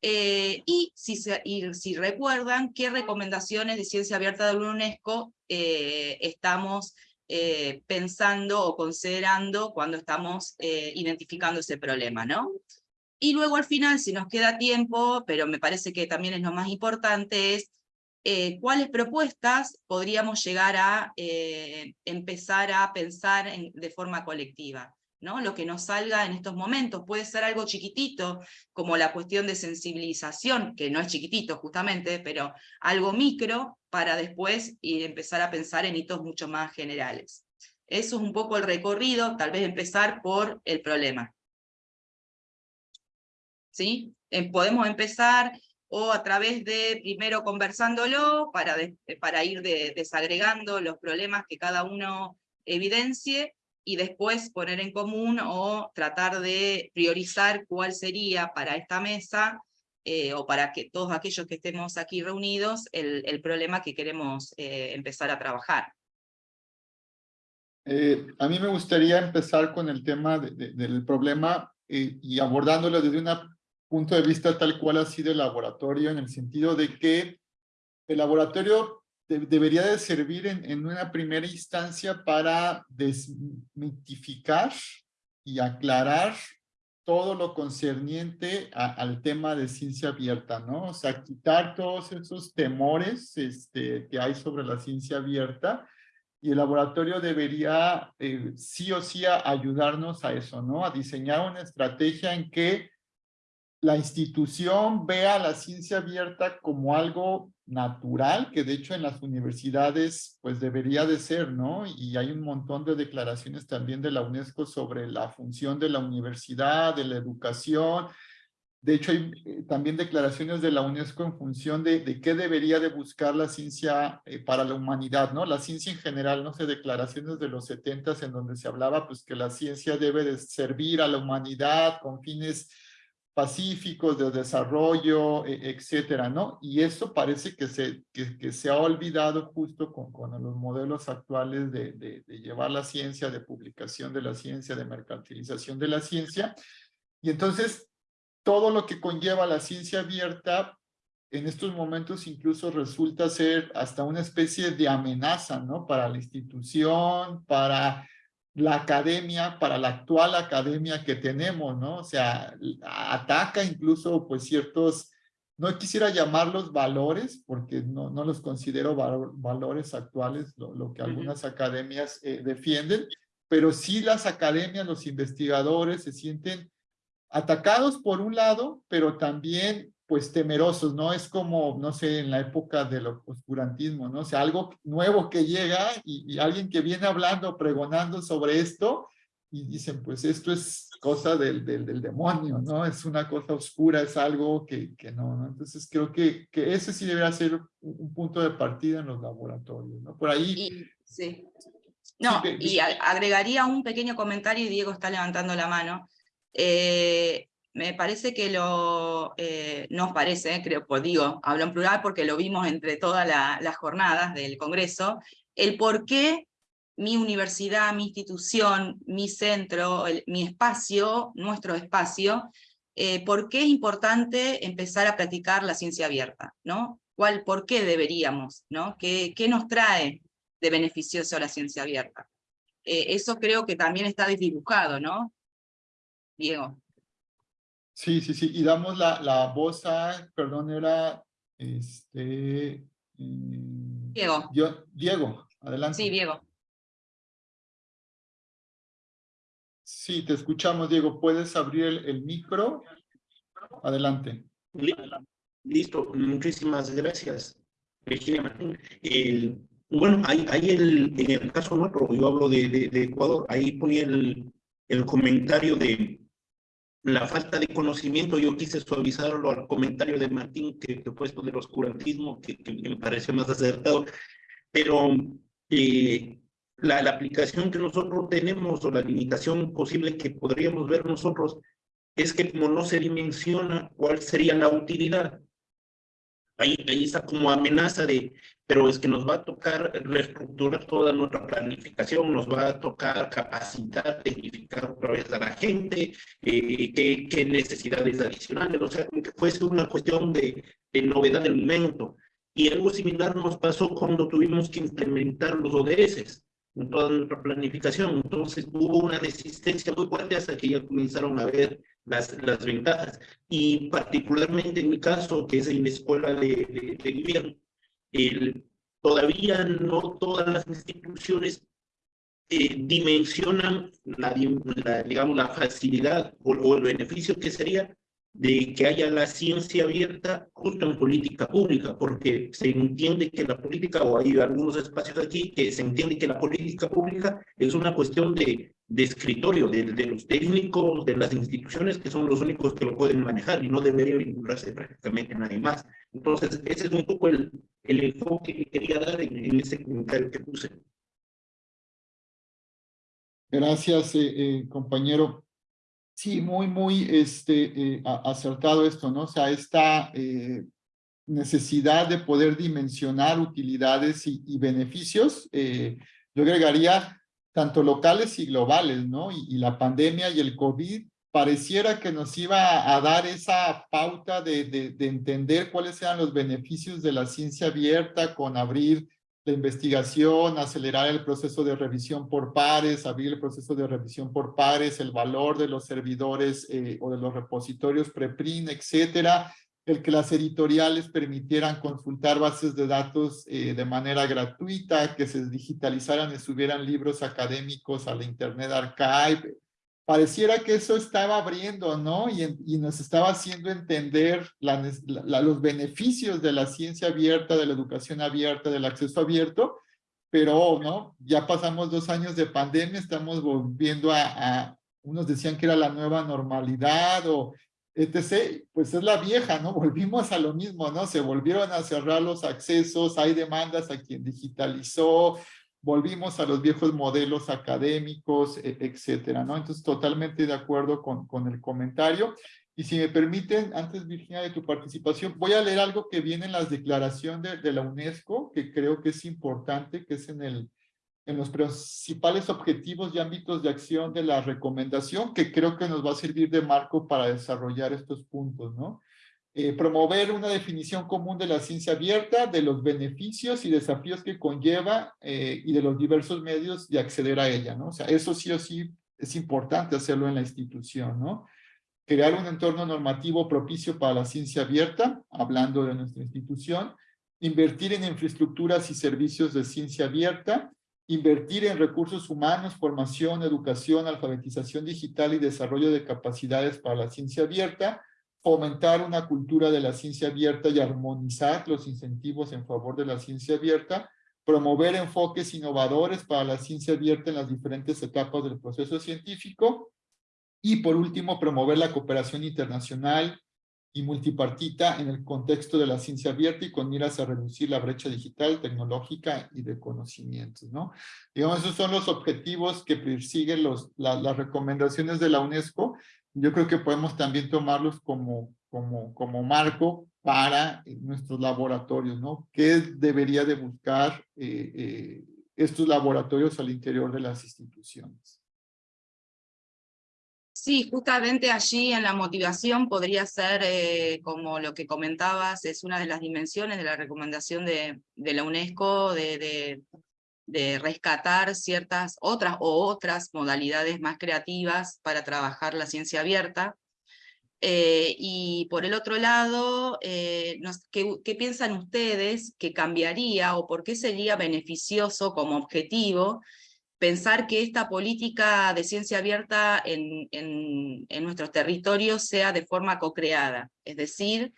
eh, y, si recuerdan, qué recomendaciones de ciencia abierta de la UNESCO eh, estamos eh, pensando o considerando cuando estamos identificando ese problema, ¿no? Y luego al final, si nos queda tiempo, pero me parece que también es lo más importante, es cuáles propuestas podríamos llegar a empezar a pensar de forma colectiva. ¿No? Lo que nos salga en estos momentos. Puede ser algo chiquitito, como la cuestión de sensibilización, que no es chiquitito justamente, pero algo micro, para después ir, empezar a pensar en hitos mucho más generales. Eso es un poco el recorrido, tal vez empezar por el problema. ¿Sí? Eh, podemos empezar o a través de primero conversándolo para, para ir desagregando los problemas que cada uno evidencie, y después poner en común o tratar de priorizar cuál sería para esta mesa eh, o para que todos aquellos que estemos aquí reunidos el, problema que queremos eh, empezar a trabajar. Eh, a mí me gustaría empezar con el tema del problema y abordándolo desde un punto de vista tal cual ha sido el laboratorio, en el sentido de que el laboratorio debería de servir en, una primera instancia para desmitificar y aclarar todo lo concerniente al tema de ciencia abierta, ¿no? O sea, quitar todos esos temores este, que hay sobre la ciencia abierta y el laboratorio debería eh, sí o sí ayudarnos a eso, ¿no? A diseñar una estrategia en que la institución vea la ciencia abierta como algo natural, que de hecho en las universidades pues debería de ser, ¿no? Y hay un montón de declaraciones también de la UNESCO sobre la función de la universidad, de la educación. De hecho hay eh, también declaraciones de la UNESCO en función de, de qué debería de buscar la ciencia eh, para la humanidad, ¿no? La ciencia en general, no sé, declaraciones de los setentas en donde se hablaba pues que la ciencia debe de servir a la humanidad con fines pacíficos, de desarrollo, e, etcétera, ¿no? Y eso parece que se, que, se ha olvidado justo con, los modelos actuales de, de, llevar la ciencia, de publicación de la ciencia, de mercantilización de la ciencia. Y entonces, todo lo que conlleva la ciencia abierta, en estos momentos incluso resulta ser hasta una especie de amenaza, ¿no? Para la institución, para la academia, para la actual academia que tenemos, ¿no? O sea, ataca incluso pues ciertos, no quisiera llamarlos valores, porque no, no los considero valores actuales, lo, que algunas academias eh, defienden, pero sí las academias, los investigadores se sienten atacados por un lado, pero también pues temerosos, ¿no? Es como, no sé, en la época del oscurantismo, ¿no? O sea, algo nuevo que llega y, alguien que viene hablando, pregonando sobre esto y dicen, pues esto es cosa del, del, demonio, ¿no? Es una cosa oscura, es algo que, que no, ¿no? Entonces creo que, que ese sí debería ser un punto de partida en los laboratorios, ¿no? Por ahí... sí. No, y agregaría un pequeño comentario y Diego está levantando la mano. Eh, me parece que lo, eh, nos parece, eh, creo, pues digo, hablo en plural porque lo vimos entre todas las jornadas del Congreso, el por qué mi universidad, mi institución, mi centro, mi espacio, nuestro espacio, eh, por qué es importante empezar a practicar la ciencia abierta, ¿no? ¿Cuál, ¿Por qué deberíamos? ¿no? ¿Qué, ¿Qué nos trae de beneficioso la ciencia abierta? eso creo que también está desdibujado, ¿no? Diego. Sí, sí, sí, y damos la, la voz a, perdón, era, este... Mm, Diego. Yo, Diego, adelante. Sí, Diego. Sí, te escuchamos, Diego. ¿Puedes abrir el, el micro? Adelante. Listo, muchísimas gracias, Virginia Martín. El, bueno, ahí, ahí el, en el caso nuestro, yo hablo de, de, de Ecuador, ahí ponía el, el comentario de la falta de conocimiento, yo quise suavizarlo al comentario de Martín que, que puesto del oscurantismo, que, que, me pareció más acertado, pero eh, la, la aplicación que nosotros tenemos o la limitación posible que podríamos ver nosotros es que como no se dimensiona cuál sería la utilidad, ahí, ahí está como amenaza de, pero es que nos va a tocar reestructurar toda nuestra planificación, nos va a tocar capacitar, tecnificar otra vez a la gente, eh, qué, qué, necesidades adicionales, o sea, como que fuese una cuestión de, de novedad del momento. Y algo similar nos pasó cuando tuvimos que implementar los ODS en toda nuestra planificación. Entonces hubo una resistencia muy fuerte hasta que ya comenzaron a ver las, las ventajas. Y particularmente en mi caso, que es en la escuela de, de, de gobierno, el, todavía no todas las instituciones eh, dimensionan la, la, digamos, la facilidad o, o el beneficio que sería de que haya la ciencia abierta justo en política pública, porque se entiende que la política, o hay algunos espacios aquí, que se entiende que la política pública es una cuestión de, de escritorio, de, de los técnicos, de las instituciones, que son los únicos que lo pueden manejar y no debería vincularse prácticamente nadie más. Entonces, ese es un poco el, el enfoque que quería dar en, en ese comentario que puse. Gracias, eh, eh, compañero. Sí, muy, muy este, eh, acertado esto, ¿no? O sea, esta eh, necesidad de poder dimensionar utilidades y, y beneficios, eh, yo agregaría tanto locales y globales, ¿no? Y, la pandemia y el COVID pareciera que nos iba a dar esa pauta de entender cuáles eran los beneficios de la ciencia abierta con abrir la investigación, acelerar el proceso de revisión por pares, abrir el proceso de revisión por pares, el valor de los servidores eh, o de los repositorios preprint, etcétera, el que las editoriales permitieran consultar bases de datos eh, de manera gratuita, que se digitalizaran y subieran libros académicos a la Internet Archive, pareciera que eso estaba abriendo, ¿no? Y, y nos estaba haciendo entender la, la, los beneficios de la ciencia abierta, de la educación abierta, del acceso abierto, pero, ¿no? Ya pasamos dos años de pandemia, estamos volviendo a, a unos decían que era la nueva normalidad o etc., pues es la vieja, ¿no? Volvimos a lo mismo, ¿no? Se volvieron a cerrar los accesos, hay demandas a quien digitalizó, volvimos a los viejos modelos académicos, e, etcétera, ¿no? Entonces, totalmente de acuerdo con, con el comentario. Y si me permiten, antes, Virginia, de tu participación, voy a leer algo que viene en las declaraciones de, de la UNESCO, que creo que es importante, que es en, el, en los principales objetivos y ámbitos de acción de la recomendación, que creo que nos va a servir de marco para desarrollar estos puntos, ¿no? Eh, promover una definición común de la ciencia abierta, de los beneficios y desafíos que conlleva eh, y de los diversos medios de acceder a ella, ¿no? O sea, eso sí o sí es importante hacerlo en la institución, ¿no? Crear un entorno normativo propicio para la ciencia abierta, hablando de nuestra institución, invertir en infraestructuras y servicios de ciencia abierta, invertir en recursos humanos, formación, educación, alfabetización digital y desarrollo de capacidades para la ciencia abierta, fomentar una cultura de la ciencia abierta y armonizar los incentivos en favor de la ciencia abierta, promover enfoques innovadores para la ciencia abierta en las diferentes etapas del proceso científico, y por último, promover la cooperación internacional y multipartita en el contexto de la ciencia abierta y con miras a reducir la brecha digital, tecnológica y de conocimientos, ¿no? Digamos, esos son los objetivos que persiguen los, la, las recomendaciones de la UNESCO yo creo que podemos también tomarlos como, como, como marco para nuestros laboratorios, ¿no? ¿Qué debería de buscar eh, eh, estos laboratorios al interior de las instituciones? Sí, justamente allí en la motivación podría ser, eh, como lo que comentabas, es una de las dimensiones de la recomendación de, la UNESCO de rescatar ciertas otras o otras modalidades más creativas para trabajar la ciencia abierta. Eh, y por el otro lado, eh, ¿qué, ¿qué, piensan ustedes que cambiaría o por qué sería beneficioso como objetivo pensar que esta política de ciencia abierta en, en, en nuestros territorios sea de forma co-creada? Es decir,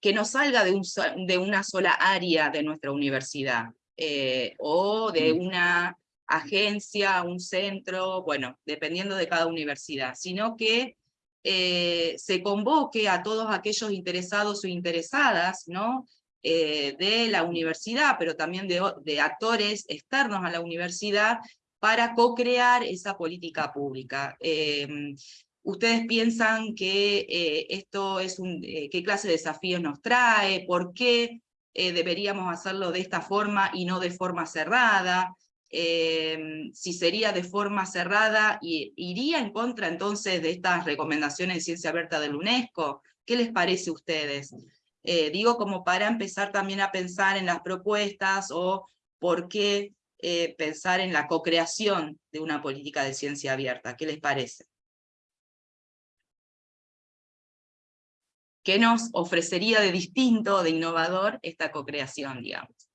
que no salga de, un, de, una sola área de nuestra universidad, eh, o de una agencia, un centro, bueno, dependiendo de cada universidad, sino que eh, se convoque a todos aquellos interesados o interesadas, ¿no? Eh, de la universidad, pero también de, de, actores externos a la universidad, para co-crear esa política pública. Eh, ¿Ustedes piensan que eh, esto es un, eh, qué clase de desafíos nos trae? ¿Por qué deberíamos hacerlo de esta forma y no de forma cerrada? si sería de forma cerrada, ¿iría en contra entonces de estas recomendaciones de ciencia abierta del UNESCO? ¿Qué les parece a ustedes? digo como para empezar también a pensar en las propuestas o por qué eh, pensar en la co-creación de una política de ciencia abierta. ¿Qué les parece? ¿Qué nos ofrecería de distinto, de innovador, esta co-creación, digamos?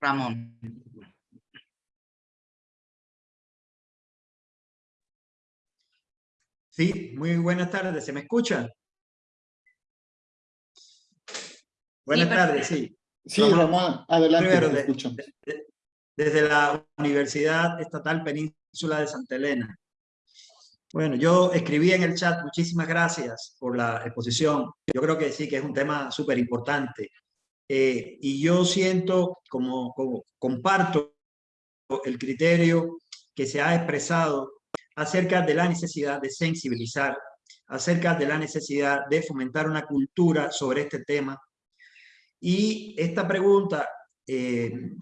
Ramón. Sí, muy buenas tardes. ¿Se me escucha? Buenas tardes, sí. Sí, Ramón, adelante, Primero, desde la Universidad Estatal Península de Santa Elena. Bueno, yo escribí en el chat, muchísimas gracias por la exposición. Yo creo que sí, que es un tema súper importante. Eh, y yo siento, como, como comparto el criterio que se ha expresado acerca de la necesidad de sensibilizar, acerca de la necesidad de fomentar una cultura sobre este tema. Y esta pregunta eh,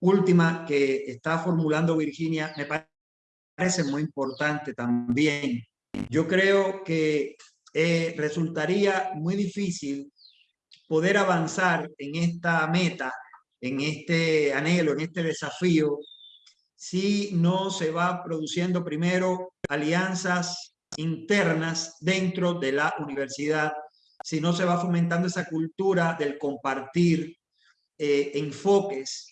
última que está formulando Virginia me parece muy importante también. Yo creo que eh, resultaría muy difícil poder avanzar en esta meta, en este anhelo, en este desafío, si no se va produciendo primero alianzas internas dentro de la universidad, si no se va fomentando esa cultura del compartir eh, enfoques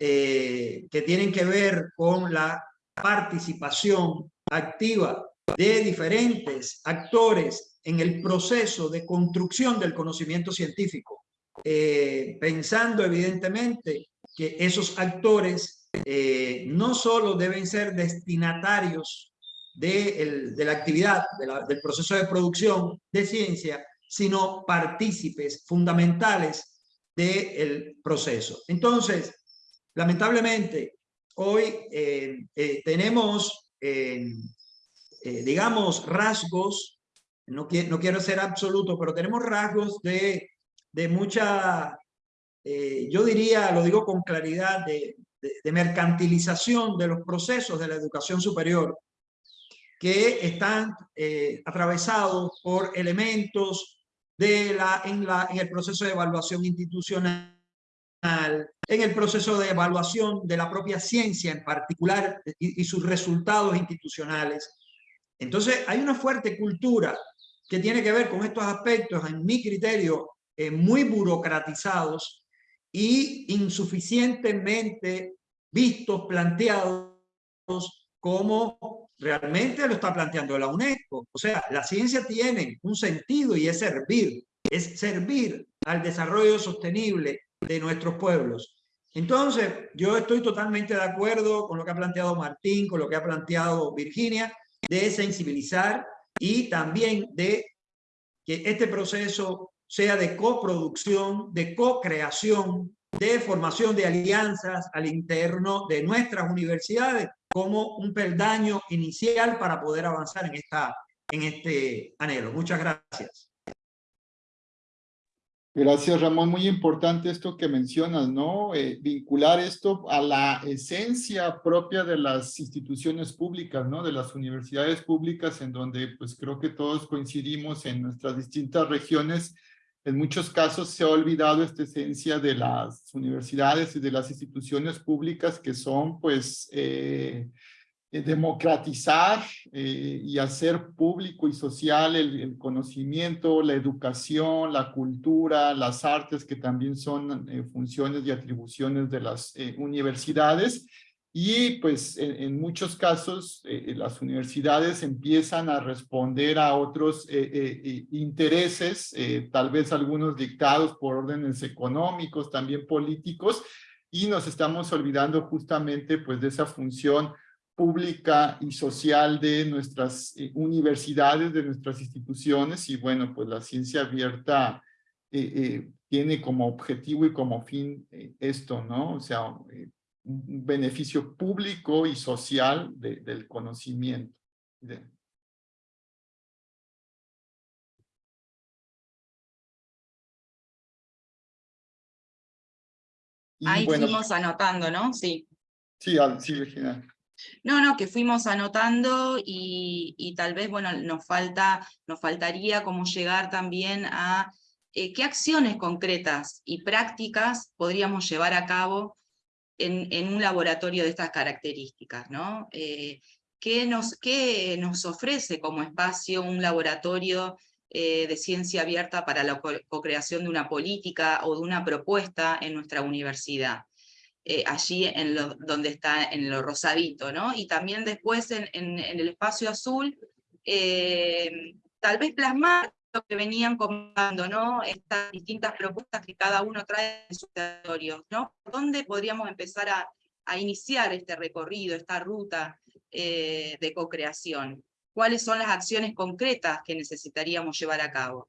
eh, que tienen que ver con la participación activa de diferentes actores en el proceso de construcción del conocimiento científico, eh, pensando evidentemente que esos actores eh, no solo deben ser destinatarios de, la actividad, del proceso de producción de ciencia, sino partícipes fundamentales del proceso. Entonces, lamentablemente, hoy eh, eh, tenemos, digamos, rasgos, no, quiero, no quiero ser absoluto, pero tenemos rasgos de, de mucha, yo diría, lo digo con claridad, de, de, mercantilización de los procesos de la educación superior que están eh, atravesados por elementos de la, en, la, en el proceso de evaluación institucional, en el proceso de evaluación de la propia ciencia en particular y, sus resultados institucionales. Entonces hay una fuerte cultura que tiene que ver con estos aspectos, en mi criterio, eh, muy burocratizados y insuficientemente vistos, planteados como realmente lo está planteando la UNESCO. O sea, la ciencia tiene un sentido y es servir, es servir al desarrollo sostenible de nuestros pueblos. Entonces, yo estoy totalmente de acuerdo con lo que ha planteado Martín, con lo que ha planteado Virginia, de sensibilizar y también de que este proceso sea de coproducción, de co-creación, de formación de alianzas al interno de nuestras universidades como un peldaño inicial para poder avanzar en, esta, en este anhelo. Muchas gracias. Gracias, Ramón. Muy importante esto que mencionas, ¿no? Eh, vincular esto a la esencia propia de las instituciones públicas, ¿no? De las universidades públicas, en donde pues creo que todos coincidimos en nuestras distintas regiones en muchos casos se ha olvidado esta esencia de las universidades y de las instituciones públicas que son pues eh, eh, democratizar eh, y hacer público y social el, conocimiento, la educación, la cultura, las artes que también son funciones y atribuciones de las universidades y pues en, muchos casos eh, las universidades empiezan a responder a otros eh, eh, intereses, tal vez algunos dictados por órdenes económicos, también políticos, y nos estamos olvidando justamente pues de esa función pública y social de nuestras universidades, de nuestras instituciones, y bueno, pues la ciencia abierta tiene como objetivo y como fin esto, ¿no? O sea, beneficio público y social del conocimiento. Ahí fuimos anotando, ¿no? Sí. Sí, sí, Virginia. No, no, que fuimos anotando y, tal vez, bueno, nos, falta, nos faltaría como llegar también a eh, qué acciones concretas y prácticas podríamos llevar a cabo en, un laboratorio de estas características, ¿no? Eh, ¿qué, nos, ¿Qué nos ofrece como espacio un laboratorio eh, de ciencia abierta para la co-creación de una política o de una propuesta en nuestra universidad? Eh, allí en donde está en lo rosadito, ¿no? Y también después en el espacio azul, tal vez plasmar que venían comentando, ¿no? Estas distintas propuestas que cada uno trae en sus territorios, ¿no? ¿Dónde podríamos empezar a, iniciar este recorrido, esta ruta eh, de co-creación? ¿Cuáles son las acciones concretas que necesitaríamos llevar a cabo?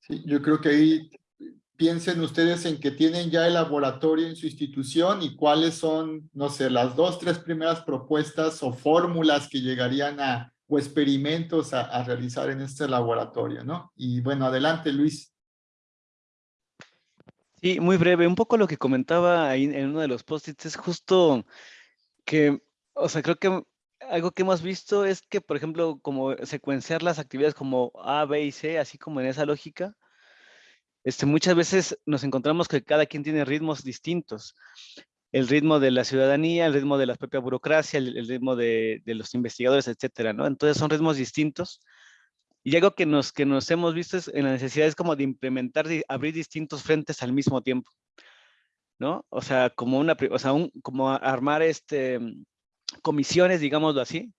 Sí, yo creo que ahí piensen ustedes en que tienen ya el laboratorio en su institución y cuáles son, no sé, las dos, tres primeras propuestas o fórmulas que llegarían a, o experimentos a, realizar en este laboratorio, ¿no? Y bueno, adelante Luis. Sí, muy breve. Un poco lo que comentaba ahí en uno de los post-its es justo que, o sea, creo que algo que hemos visto es que, por ejemplo, como secuenciar las actividades como A, B y C, así como en esa lógica, este, muchas veces nos encontramos que cada quien tiene ritmos distintos el ritmo de la ciudadanía, el ritmo de la propia burocracia, el, ritmo de, los investigadores, etcétera, ¿no? Entonces son ritmos distintos. Y algo que nos, que nos hemos visto es en la necesidad es como de implementar, de abrir distintos frentes al mismo tiempo, ¿no? O sea, como una, o sea, un, como armar este, comisiones, digámoslo así,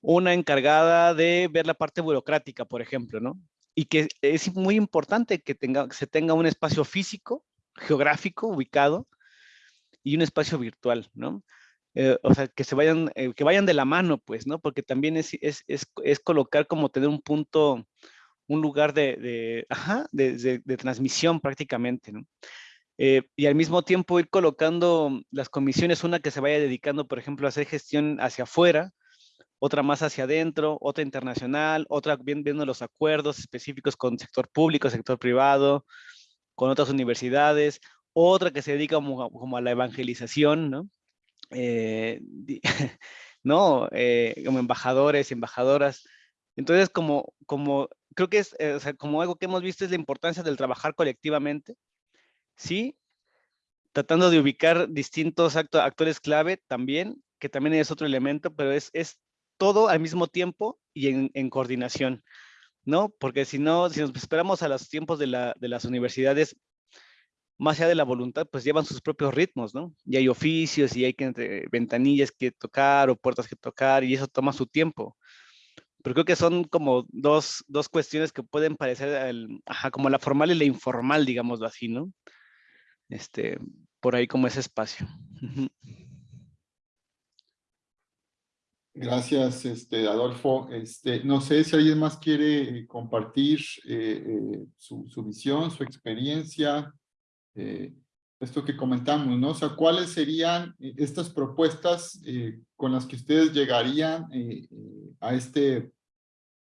una encargada de ver la parte burocrática, por ejemplo, ¿no? Y que es muy importante que, tenga, que se tenga un espacio físico, geográfico, ubicado, y un espacio virtual, ¿no? Eh, o sea, que se vayan, eh, que vayan de la mano, pues, ¿no? Porque también es, es, es, es colocar como tener un punto, un lugar de, de, transmisión prácticamente, ¿no? Eh, y al mismo tiempo ir colocando las comisiones, una que se vaya dedicando, por ejemplo, a hacer gestión hacia afuera, otra más hacia adentro, otra internacional, otra viendo los acuerdos específicos con sector público, sector privado, con otras universidades, otra que se dedica como, a la evangelización, ¿no? Eh, ¿no? Eh, como embajadores, embajadoras. Entonces, como, como creo que es, eh, o sea, como algo que hemos visto es la importancia del trabajar colectivamente, ¿sí? Tratando de ubicar distintos actores clave también, que también es otro elemento, pero es, es todo al mismo tiempo y en, en coordinación, ¿no? Porque si no, si nos esperamos a los tiempos de, la, de las universidades, más allá de la voluntad, pues llevan sus propios ritmos, ¿no? Y hay oficios y hay que entre ventanillas que tocar o puertas que tocar y eso toma su tiempo. Pero creo que son como dos, dos cuestiones que pueden parecer ajá, como la formal y la informal, digámoslo así, ¿no? Este, por ahí como ese espacio. Gracias, este, Adolfo. Este, no sé si alguien más quiere eh, compartir eh, eh, su, su visión, su experiencia, eh, esto que comentamos, ¿no? O sea, ¿cuáles serían eh, estas propuestas eh, con las que ustedes llegarían a este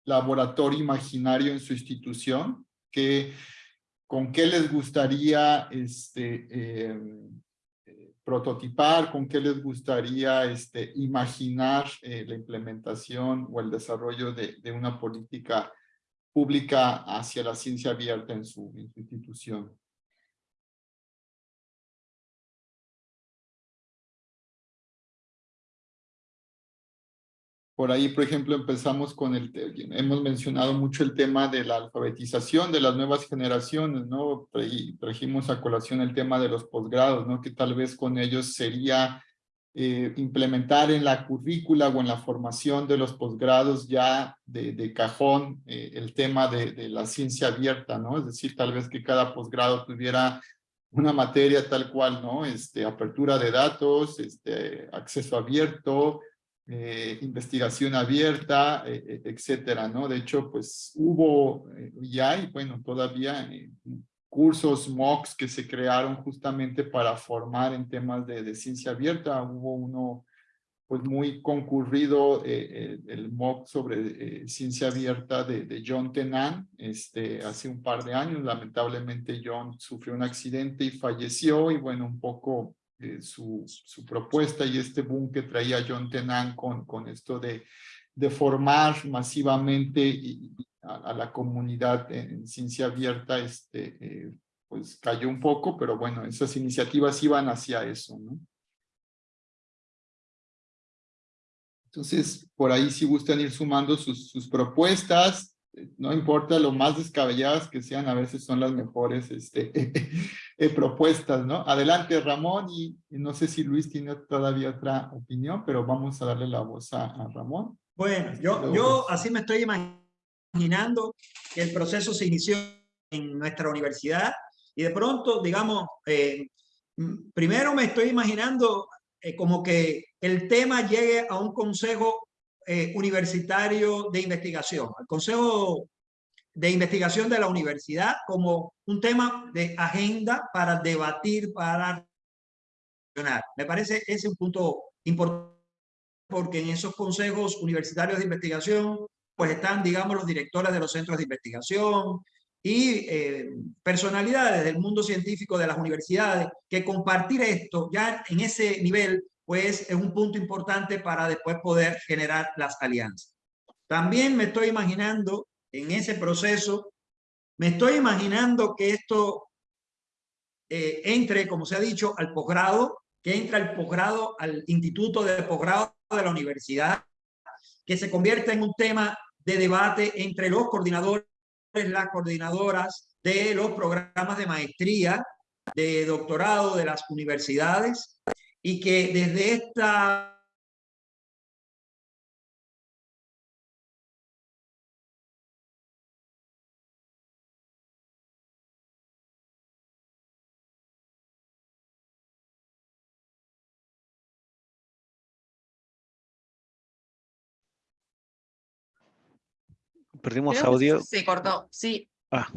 laboratorio imaginario en su institución? ¿Qué, ¿Con qué les gustaría este, em, prototipar? ¿Con qué les gustaría este, imaginar la implementación o el desarrollo de, una política pública hacia la ciencia abierta en su institución. Por ahí, por ejemplo, empezamos con el, hemos mencionado mucho el tema de la alfabetización de las nuevas generaciones, ¿no? Trajimos a colación el tema de los posgrados, ¿no? Que tal vez con ellos sería eh, implementar en la currícula o en la formación de los posgrados ya de, de cajón eh, el tema de, de, la ciencia abierta, ¿no? Es decir, tal vez que cada posgrado tuviera una materia tal cual, ¿no? Este, apertura de datos, este, acceso abierto, eh, investigación abierta, eh, etcétera, ¿no? De hecho, pues hubo ya y bueno, todavía cursos MOOCs que se crearon justamente para formar en temas de, ciencia abierta. Hubo uno pues muy concurrido, eh, el MOOC sobre eh, ciencia abierta de, de, John Tenan, este, hace un par de años. Lamentablemente John sufrió un accidente y falleció y bueno, un poco eh, su, propuesta y este boom que traía John Tenan con, esto de, formar masivamente a, la comunidad en, ciencia abierta, este, eh, pues cayó un poco, pero bueno, esas iniciativas iban hacia eso. Entonces, por ahí si gustan ir sumando sus propuestas, no importa lo más descabelladas que sean, a veces son las mejores este, eh, propuestas, ¿no? Adelante, Ramón, y, y, no sé si Luis tiene todavía otra opinión, pero vamos a darle la voz a, a Ramón. Bueno, yo, yo así me estoy imaginando imaginando que el proceso se inició en nuestra universidad y de pronto, digamos, eh, primero me estoy imaginando eh, como que el tema llegue a un consejo eh, universitario de investigación, al consejo de investigación de la universidad como un tema de agenda para debatir, para me parece ese un punto importante porque en esos consejos universitarios de investigación pues están, digamos, los directores de los centros de investigación y eh, personalidades del mundo científico de las universidades, que compartir esto ya en ese nivel, pues es un punto importante para después poder generar las alianzas. También me estoy imaginando en ese proceso, me estoy imaginando que esto eh, entre, como se ha dicho, al posgrado, que entra al posgrado, al instituto de posgrado de la universidad, que se convierta en un tema de debate entre los coordinadores, las coordinadoras de los programas de maestría, de doctorado de las universidades y que desde esta Perdimos audio. Se cortó, sí. Ah.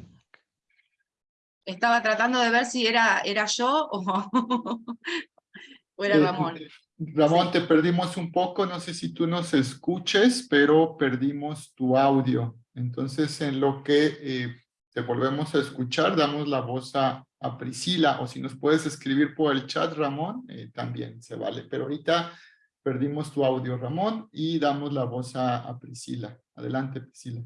Estaba tratando de ver si era, era yo o, o era Eh, Ramón. Ramón, te perdimos un poco, no sé si tú nos escuches, pero perdimos tu audio. Entonces, en lo que eh, te volvemos a escuchar, damos la voz a, a, Priscila, o si nos puedes escribir por el chat, Ramón, eh, también se vale. Pero ahorita perdimos tu audio, Ramón, y damos la voz a, a Priscila. Adelante, Priscila.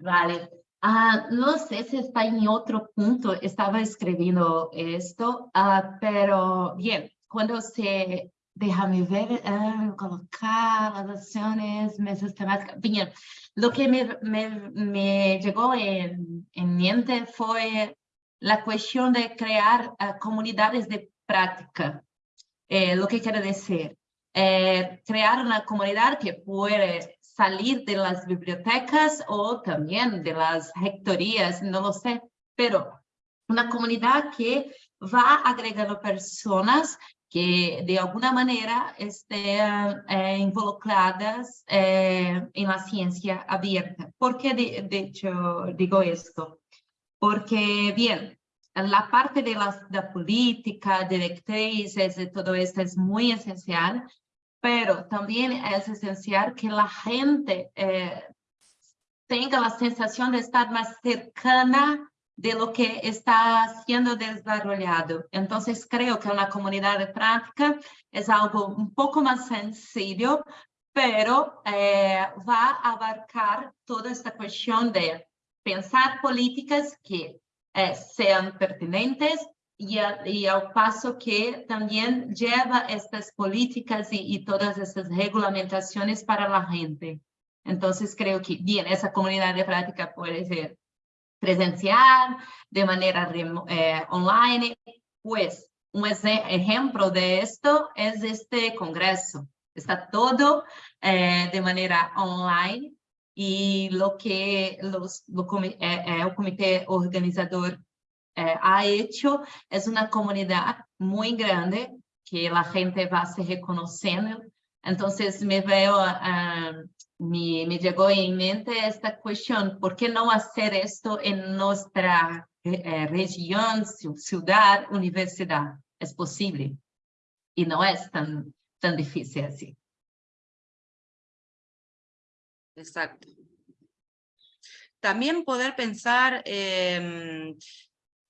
Vale. Uh, no sé si está en otro punto, estaba escribiendo esto, uh, pero bien, cuando se, déjame ver, uh, colocar las acciones, mesas temáticas, bien, lo que me, me, me llegó en, en, mente fue la cuestión de crear comunidades de práctica, eh, lo que quiere decir, eh, crear una comunidad que puede salir de las bibliotecas o también de las rectorías, no lo sé, pero una comunidad que va agregando personas que de alguna manera estén eh, involucradas eh, en la ciencia abierta. ¿Por qué de, de, hecho digo esto? Porque, bien, la parte de la, de política, directrices y todo esto es muy esencial, pero también es esencial que la gente eh, tenga la sensación de estar más cercana de lo que está siendo desarrollado. Entonces creo que una comunidad de práctica es algo un poco más sencillo pero eh, va a abarcar toda esta cuestión de pensar políticas que eh, sean pertinentes y, a, y, al paso que también lleva estas políticas y, y, todas estas regulamentaciones para la gente. Entonces creo que, bien, esa comunidad de práctica puede ser presencial, de manera eh, online, pues un ejemplo de esto es este congreso. Está todo eh, de manera online y lo que los, lo, eh, eh, el comité organizador eh, ha hecho es una comunidad muy grande que la gente va se reconociendo. Entonces me veo, uh, me, me, llegó en mente esta cuestión, ¿por qué no hacer esto en nuestra eh, región, ciudad, universidad? Es posible y no es tan, tan difícil así. Exacto. También poder pensar eh,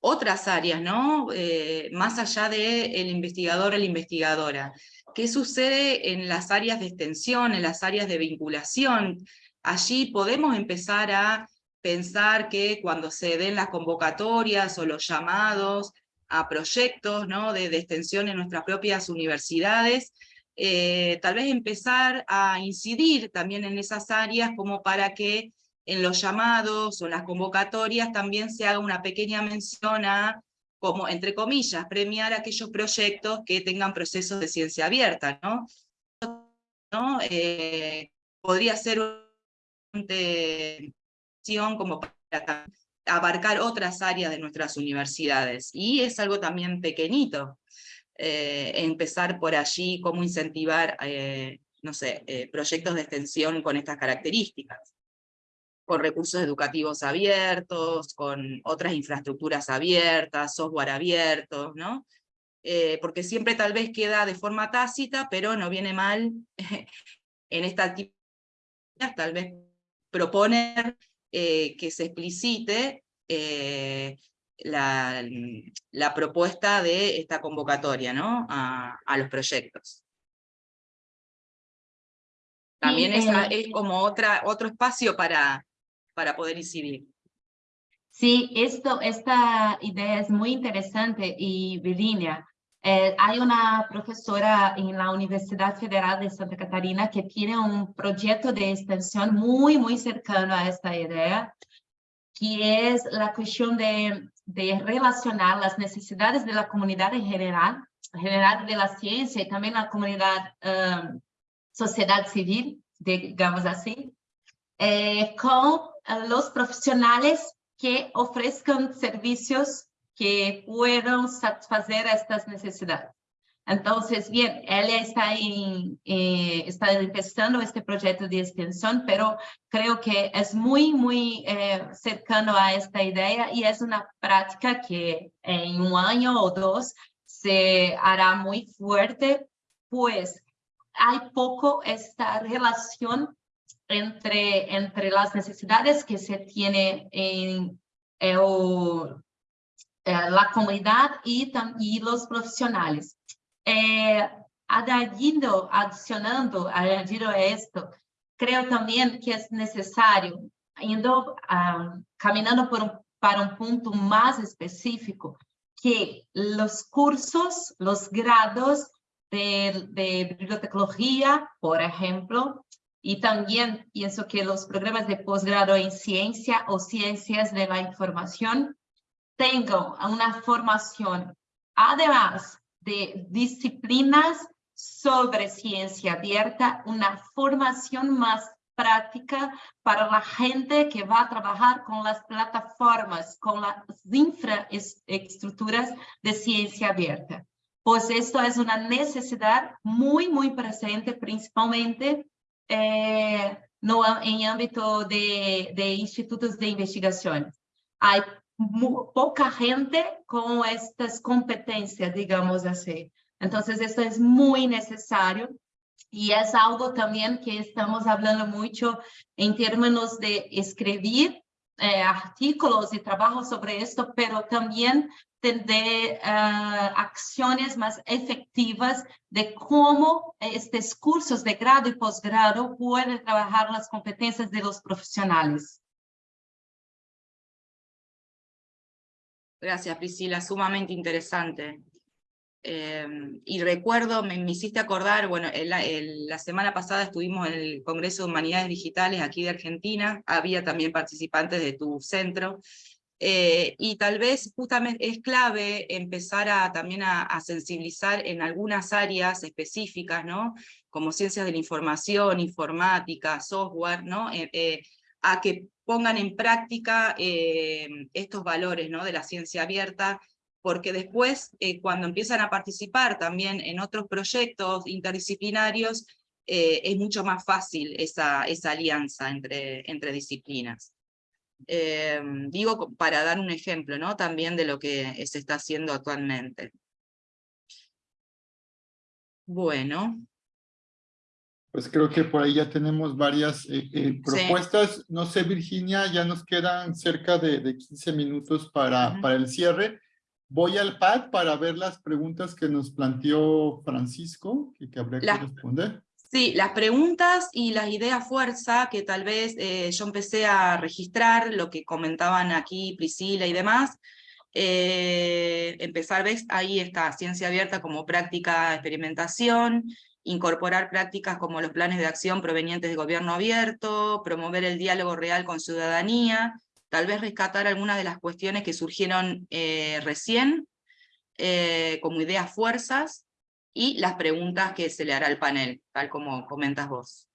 otras áreas, ¿no? Eh, más allá del el investigador o la investigadora. ¿Qué sucede en las áreas de extensión, en las áreas de vinculación? Allí podemos empezar a pensar que cuando se den las convocatorias o los llamados a proyectos ¿no? de, de extensión en nuestras propias universidades, eh, tal vez empezar a incidir también en esas áreas como para que en los llamados o las convocatorias también se haga una pequeña mención a, como entre comillas, premiar aquellos proyectos que tengan procesos de ciencia abierta, ¿no? Eh, podría ser una como para abarcar otras áreas de nuestras universidades, y es algo también pequeñito, eh, empezar por allí, cómo incentivar, eh, no sé, eh, proyectos de extensión con estas características, con recursos educativos abiertos, con otras infraestructuras abiertas, software abierto, ¿no? porque siempre tal vez queda de forma tácita, pero no viene mal en esta actividad, tal vez proponer que se explicite la, la, propuesta de esta convocatoria ¿no? a, a los proyectos. También eh, es como otra, otro espacio para, para poder incidir. Sí, esto, esta idea es muy interesante y Virginia, eh, hay una profesora en la Universidad Federal de Santa Catarina que tiene un proyecto de extensión muy, muy cercano a esta idea, que es la cuestión de de relacionar las necesidades de la comunidad en general, general de la ciencia y también la comunidad, um, sociedad civil, digamos así, eh, con los profesionales que ofrezcan servicios que puedan satisfacer estas necesidades. Entonces, bien, ella está, en, eh, está empezando este proyecto de extensión, pero creo que es muy, muy eh, cercano a esta idea y es una práctica que en un año o dos se hará muy fuerte, pues hay poco esta relación entre, entre las necesidades que se tiene en eh, la comunidad y, los profesionales. Eh, adicionando, añadiendo a esto, creo también que es necesario, indo, um, caminando por para un punto más específico, que los cursos, los grados de, de bibliotecología, por ejemplo, y también pienso que los programas de posgrado en ciencia o ciencias de la información tengan una formación, además de disciplinas sobre ciencia abierta, una formación más práctica para la gente que va a trabajar con las plataformas, con las infraestructuras de ciencia abierta. Pues esto es una necesidad muy, muy presente, principalmente eh, no, en ámbito de, de institutos de investigación. Hay poca gente con estas competencias, digamos así. Entonces, esto es muy necesario y es algo también que estamos hablando mucho en términos de escribir eh, artículos y trabajos sobre esto, pero también de acciones más efectivas de cómo estos cursos de grado y posgrado pueden trabajar las competencias de los profesionales. Gracias, Priscila, sumamente interesante. Eh, y recuerdo, me, hiciste acordar, bueno, la semana pasada estuvimos en el Congreso de Humanidades Digitales aquí de Argentina, había también participantes de tu centro, eh, y tal vez justamente es clave empezar a, también a, sensibilizar en algunas áreas específicas, ¿no? como ciencias de la información, informática, software, ¿no? Eh, a que pongan en práctica estos valores ¿no? de la ciencia abierta, porque después, eh, cuando empiezan a participar también en otros proyectos interdisciplinarios, eh, es mucho más fácil esa, esa alianza entre, entre disciplinas. Eh, digo para dar un ejemplo ¿no? también de lo que se está haciendo actualmente. Bueno. Pues creo que por ahí ya tenemos varias propuestas. No sé, Virginia, ya nos quedan cerca de, de 15 minutos para, para el cierre. Voy al pad para ver las preguntas que nos planteó Francisco y que habría que responder. Sí, las preguntas y las ideas fuerza que tal vez eh, yo empecé a registrar, lo que comentaban aquí Priscila y demás, eh, empezar, ves, ahí está, ciencia abierta como práctica experimentación, incorporar prácticas como los planes de acción provenientes de gobierno abierto, promover el diálogo real con ciudadanía, tal vez rescatar algunas de las cuestiones que surgieron eh, recién, como ideas fuerzas, y las preguntas que se le hará al panel, tal como comentas vos.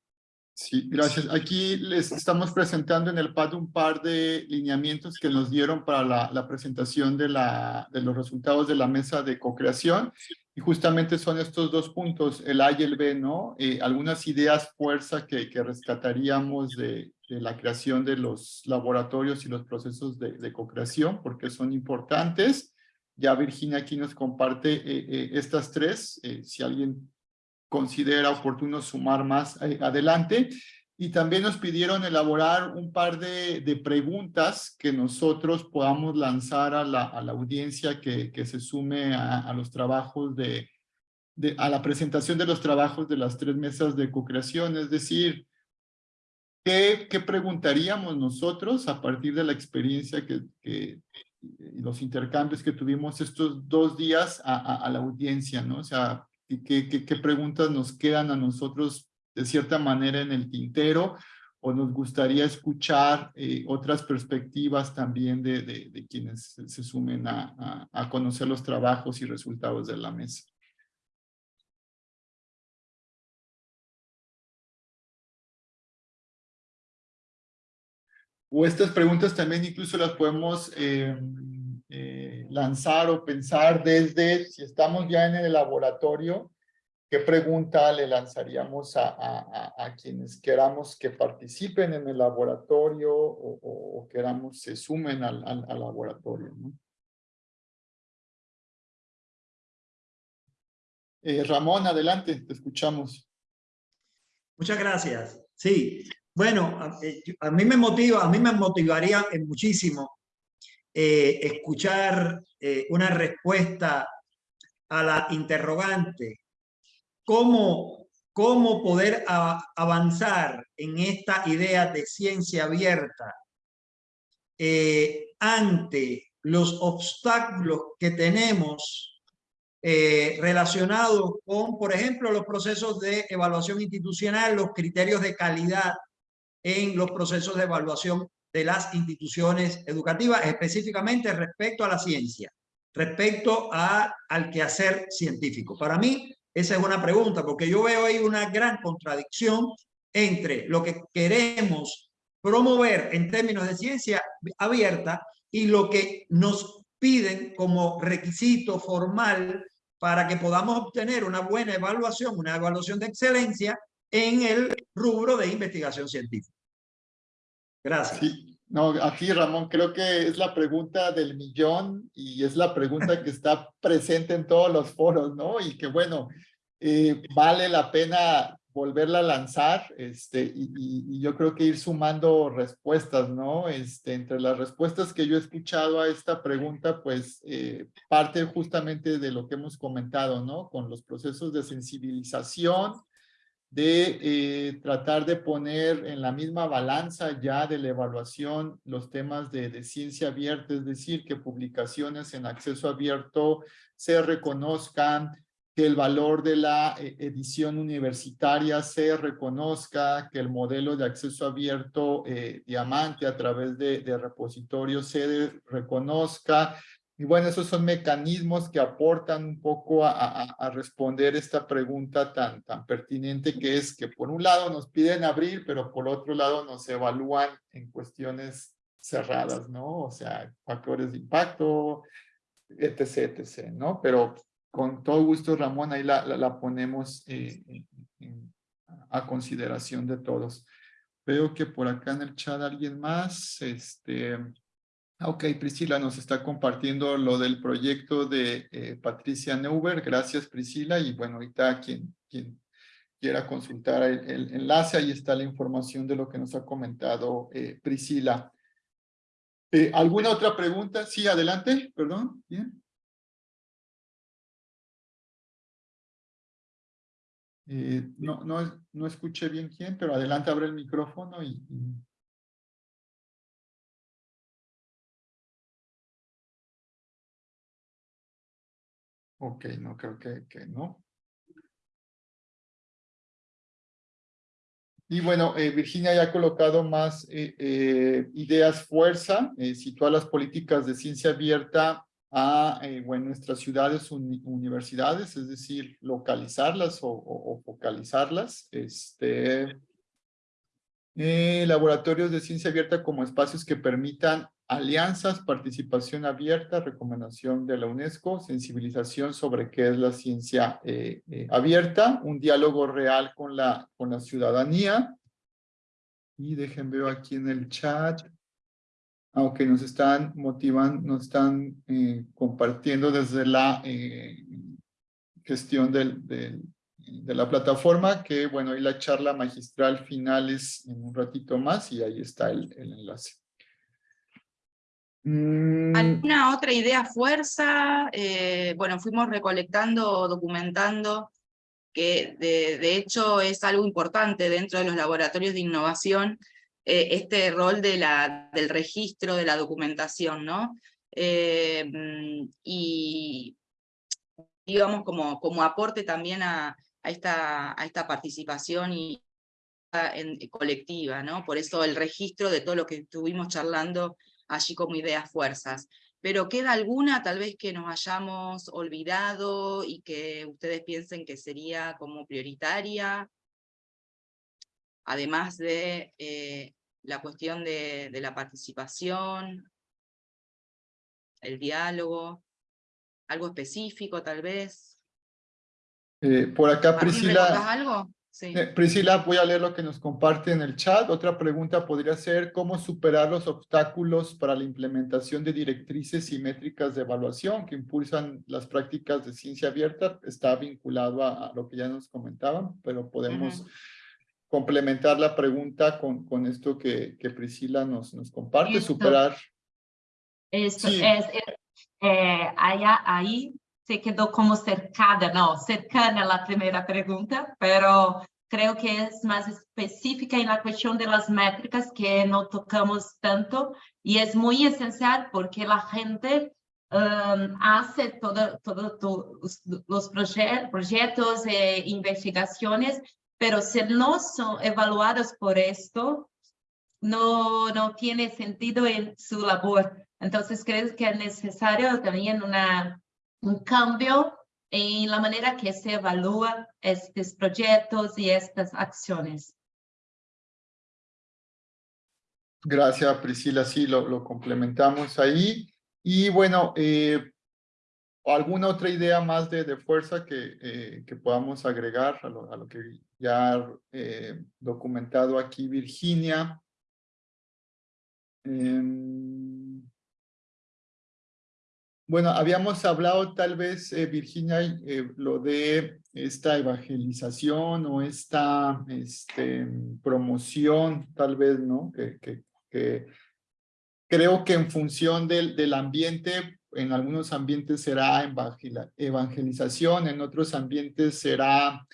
Sí, gracias. Aquí les estamos presentando en el PAD un par de lineamientos que nos dieron para la, presentación de, la, de los resultados de la mesa de co-creación. Y justamente son estos dos puntos, el A y el B, ¿no? Eh, algunas ideas fuerza que, que rescataríamos de, la creación de los laboratorios y los procesos de, de co-creación, porque son importantes. Ya Virginia aquí nos comparte eh, eh, estas tres, si alguien considera oportuno sumar más adelante. Y también nos pidieron elaborar un par de, preguntas que nosotros podamos lanzar a la, audiencia que, se sume a, los trabajos de, a la presentación de los trabajos de las tres mesas de co-creación, es decir, ¿qué, ¿qué, preguntaríamos nosotros a partir de la experiencia que y los intercambios que tuvimos estos dos días a, la audiencia, ¿no? O sea, ¿qué, preguntas nos quedan a nosotros de cierta manera en el tintero o nos gustaría escuchar eh, otras perspectivas también de, quienes se, sumen a, conocer los trabajos y resultados de la mesa. O estas preguntas también incluso las podemos eh, eh, lanzar o pensar desde si estamos ya en el laboratorio, ¿Qué pregunta le lanzaríamos a, a, a, quienes queramos que participen en el laboratorio o, o, queramos se sumen al, al, laboratorio? Eh, Ramón, adelante, te escuchamos. Muchas gracias. Sí, bueno, a, eh, a mí me motiva, a mí me motivaría muchísimo eh, escuchar eh, una respuesta a la interrogante. Cómo, cómo poder avanzar en esta idea de ciencia abierta ante los obstáculos que tenemos relacionados con, por ejemplo, los procesos de evaluación institucional, los criterios de calidad en los procesos de evaluación de las instituciones educativas, específicamente respecto a la ciencia, respecto a, al quehacer científico. Para mí, esa es una pregunta, porque yo veo ahí una gran contradicción entre lo que queremos promover en términos de ciencia abierta y lo que nos piden como requisito formal para que podamos obtener una buena evaluación, una evaluación de excelencia en el rubro de investigación científica. Gracias. Sí. No, aquí Ramón, creo que es la pregunta del millón y es la pregunta que está presente en todos los foros, ¿no? Y que bueno, eh, vale la pena volverla a lanzar este, y, y, yo creo que ir sumando respuestas, ¿no? Este, entre las respuestas que yo he escuchado a esta pregunta, pues eh, parte justamente de lo que hemos comentado, ¿no? Con los procesos de sensibilización, de eh, tratar de poner en la misma balanza ya de la evaluación los temas de, de ciencia abierta, es decir, que publicaciones en acceso abierto se reconozcan, que el valor de la eh, edición universitaria se reconozca, que el modelo de acceso abierto eh, diamante a través de, de repositorios se reconozca. Y bueno, esos son mecanismos que aportan un poco a, responder esta pregunta tan, tan pertinente que es que por un lado nos piden abrir, pero por otro lado nos evalúan en cuestiones cerradas, ¿no? O sea, factores de impacto, etc., etc., ¿no? Pero con todo gusto, Ramón, ahí la, la, ponemos eh, a consideración de todos. Veo que por acá en el chat alguien más, este, ok, Priscila nos está compartiendo lo del proyecto de eh, Patricia Neuber, gracias Priscila, y bueno, ahorita quien, quiera consultar el, enlace, ahí está la información de lo que nos ha comentado eh, Priscila. ¿Alguna otra pregunta? Sí, adelante, perdón. Bien. Eh, no, no, no escuché bien quién, pero adelante abre el micrófono y... Ok, no creo que, que no. Y bueno, eh, Virginia ya ha colocado más eh, ideas fuerza, sitúa las políticas de ciencia abierta a eh, bueno, nuestras ciudades universidades, es decir, localizarlas o, focalizarlas. Este, eh, laboratorios de ciencia abierta como espacios que permitan alianzas, participación abierta, recomendación de la UNESCO, sensibilización sobre qué es la ciencia eh, abierta, un diálogo real con la, con la ciudadanía. Y dejen ver aquí en el chat aunque nos están motivando, nos están eh, compartiendo desde la eh, gestión de la plataforma, que bueno, y la charla magistral final es en un ratito más y ahí está el enlace. Mm. ¿Alguna otra idea fuerza? Eh, bueno, fuimos recolectando, documentando, que de, de hecho es algo importante dentro de los laboratorios de innovación, eh, este rol de la, del registro, de la documentación, ¿no? Eh, y digamos como, como aporte también a, esta, a esta participación y, colectiva, ¿no? Por eso el registro de todo lo que estuvimos charlando allí como ideas fuerzas. Pero ¿queda alguna tal vez que nos hayamos olvidado y que ustedes piensen que sería como prioritaria? Además de eh, la cuestión de, de la participación, el diálogo, algo específico tal vez. Eh, por acá Priscila. algo? Sí. Eh, Priscila, voy a leer lo que nos comparte en el chat. Otra pregunta podría ser, ¿cómo superar los obstáculos para la implementación de directrices y métricas de evaluación que impulsan las prácticas de ciencia abierta? Está vinculado a, lo que ya nos comentaban, pero podemos complementar la pregunta con, con esto que, que Priscila nos, nos comparte, superar. Esto es, eh, allá, ahí se quedó como cercada, no, cercana la primera pregunta, pero creo que es más específica en la cuestión de las métricas que no tocamos tanto y es muy esencial porque la gente um, hace todos todo, todo, los proyectos e investigaciones pero si no son evaluados por esto, no, no tiene sentido en su labor. Entonces creo que es necesario también una, un cambio en la manera que se evalúan estos proyectos y estas acciones. Gracias, Priscila. Sí, lo, lo complementamos ahí. Y bueno, eh, ¿Alguna otra idea más de, de fuerza que, eh, que podamos agregar a lo, a lo que ya ha eh, documentado aquí Virginia? Bueno, habíamos hablado tal vez, eh, Virginia, eh, lo de esta evangelización o esta este, promoción, tal vez, ¿no? Que, creo que en función del, del ambiente, en algunos ambientes será evangelización, en otros ambientes será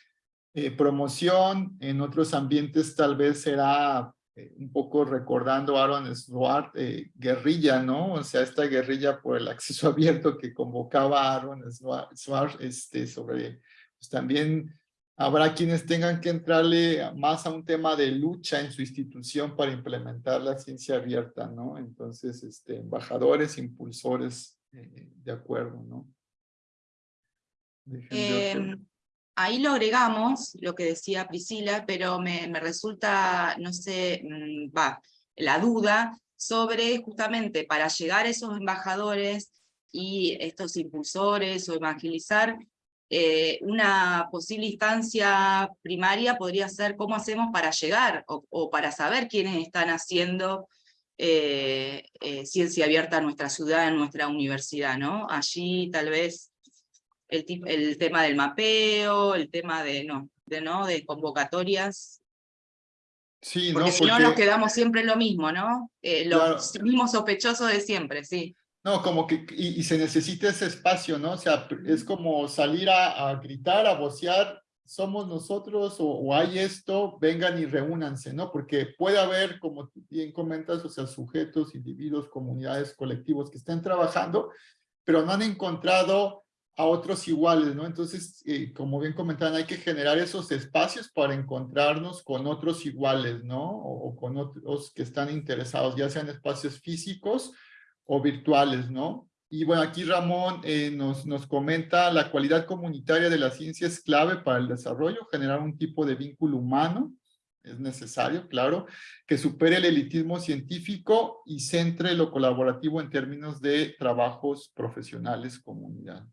eh, promoción, en otros ambientes tal vez será eh, un poco recordando a Aaron Swart, eh, guerrilla, ¿no? O sea, esta guerrilla por el acceso abierto que convocaba a Aaron Swart, este, sobre, pues también habrá quienes tengan que entrarle más a un tema de lucha en su institución para implementar la ciencia abierta, ¿no? Entonces, este, embajadores, impulsores, eh, de acuerdo, ¿no? Ahí lo agregamos, lo que decía Priscila, pero me, resulta, no sé, mm, va, la duda sobre justamente para llegar a esos embajadores y estos impulsores o evangelizar, eh, una posible instancia primaria podría ser cómo hacemos para llegar o, para saber quiénes están haciendo eh, eh, ciencia abierta en nuestra ciudad, en nuestra universidad, ¿no? Allí tal vez el, el tema del mapeo, el tema de, no, de, ¿no? de convocatorias. Sí, porque no, si no nos quedamos siempre en lo mismo, ¿no? Eh, los mismos sospechosos de siempre, sí. No, como que, y, se necesita ese espacio, ¿no? O sea, es como salir a, a gritar, a vocear, somos nosotros o, o, hay esto, vengan y reúnanse, ¿no? Porque puede haber, como bien comentas, o sea, sujetos, individuos, comunidades, colectivos que estén trabajando, pero no han encontrado a otros iguales, ¿no? Entonces, eh, como bien comentaban, hay que generar esos espacios para encontrarnos con otros iguales, ¿no? O, con otros que están interesados, ya sean espacios físicos o virtuales, ¿no? Y bueno, aquí Ramón eh, nos, nos comenta la cualidad comunitaria de la ciencia es clave para el desarrollo, generar un tipo de vínculo humano, es necesario, claro, que supere el elitismo científico y centre lo colaborativo en términos de trabajos profesionales comunidad.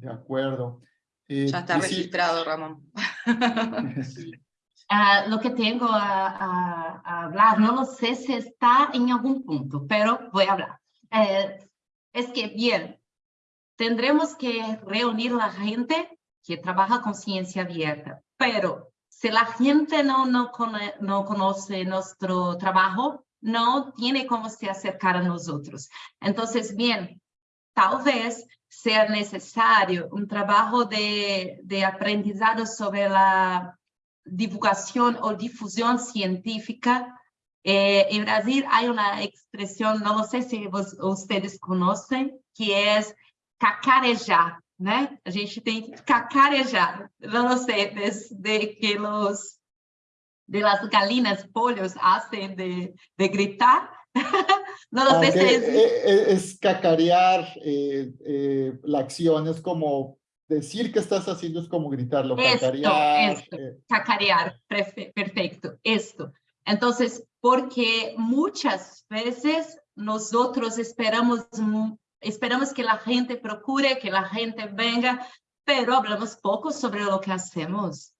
De acuerdo. Eh, ya está registrado, Ramón. Uh, lo que tengo a, a, a, hablar, no lo sé si está en algún punto, pero voy a hablar. Eh, es que, bien, tendremos que reunir la gente que trabaja con ciencia abierta, pero si la gente no, no, no conoce nuestro trabajo, no tiene cómo se acercar a nosotros. Entonces, bien, tal vez sea necesario un trabajo de, de aprendizado sobre la divulgación o difusión científica. Eh, en Brasil hay una expresión, no sé si vos, ustedes conocen, que es cacarejar, né? A gente tem que cacarejar. Não sei, desde que los de las galinas, pollos hacen de, de gritar, no lo sé. Es, es, cacarear eh, eh, la acción, es como decir que estás haciendo, es como gritarlo, esto, cacarear. Esto, eh. Cacarear, perfecto, esto. Entonces, porque muchas veces nosotros esperamos, esperamos que la gente procure, que la gente venga, pero hablamos poco sobre lo que hacemos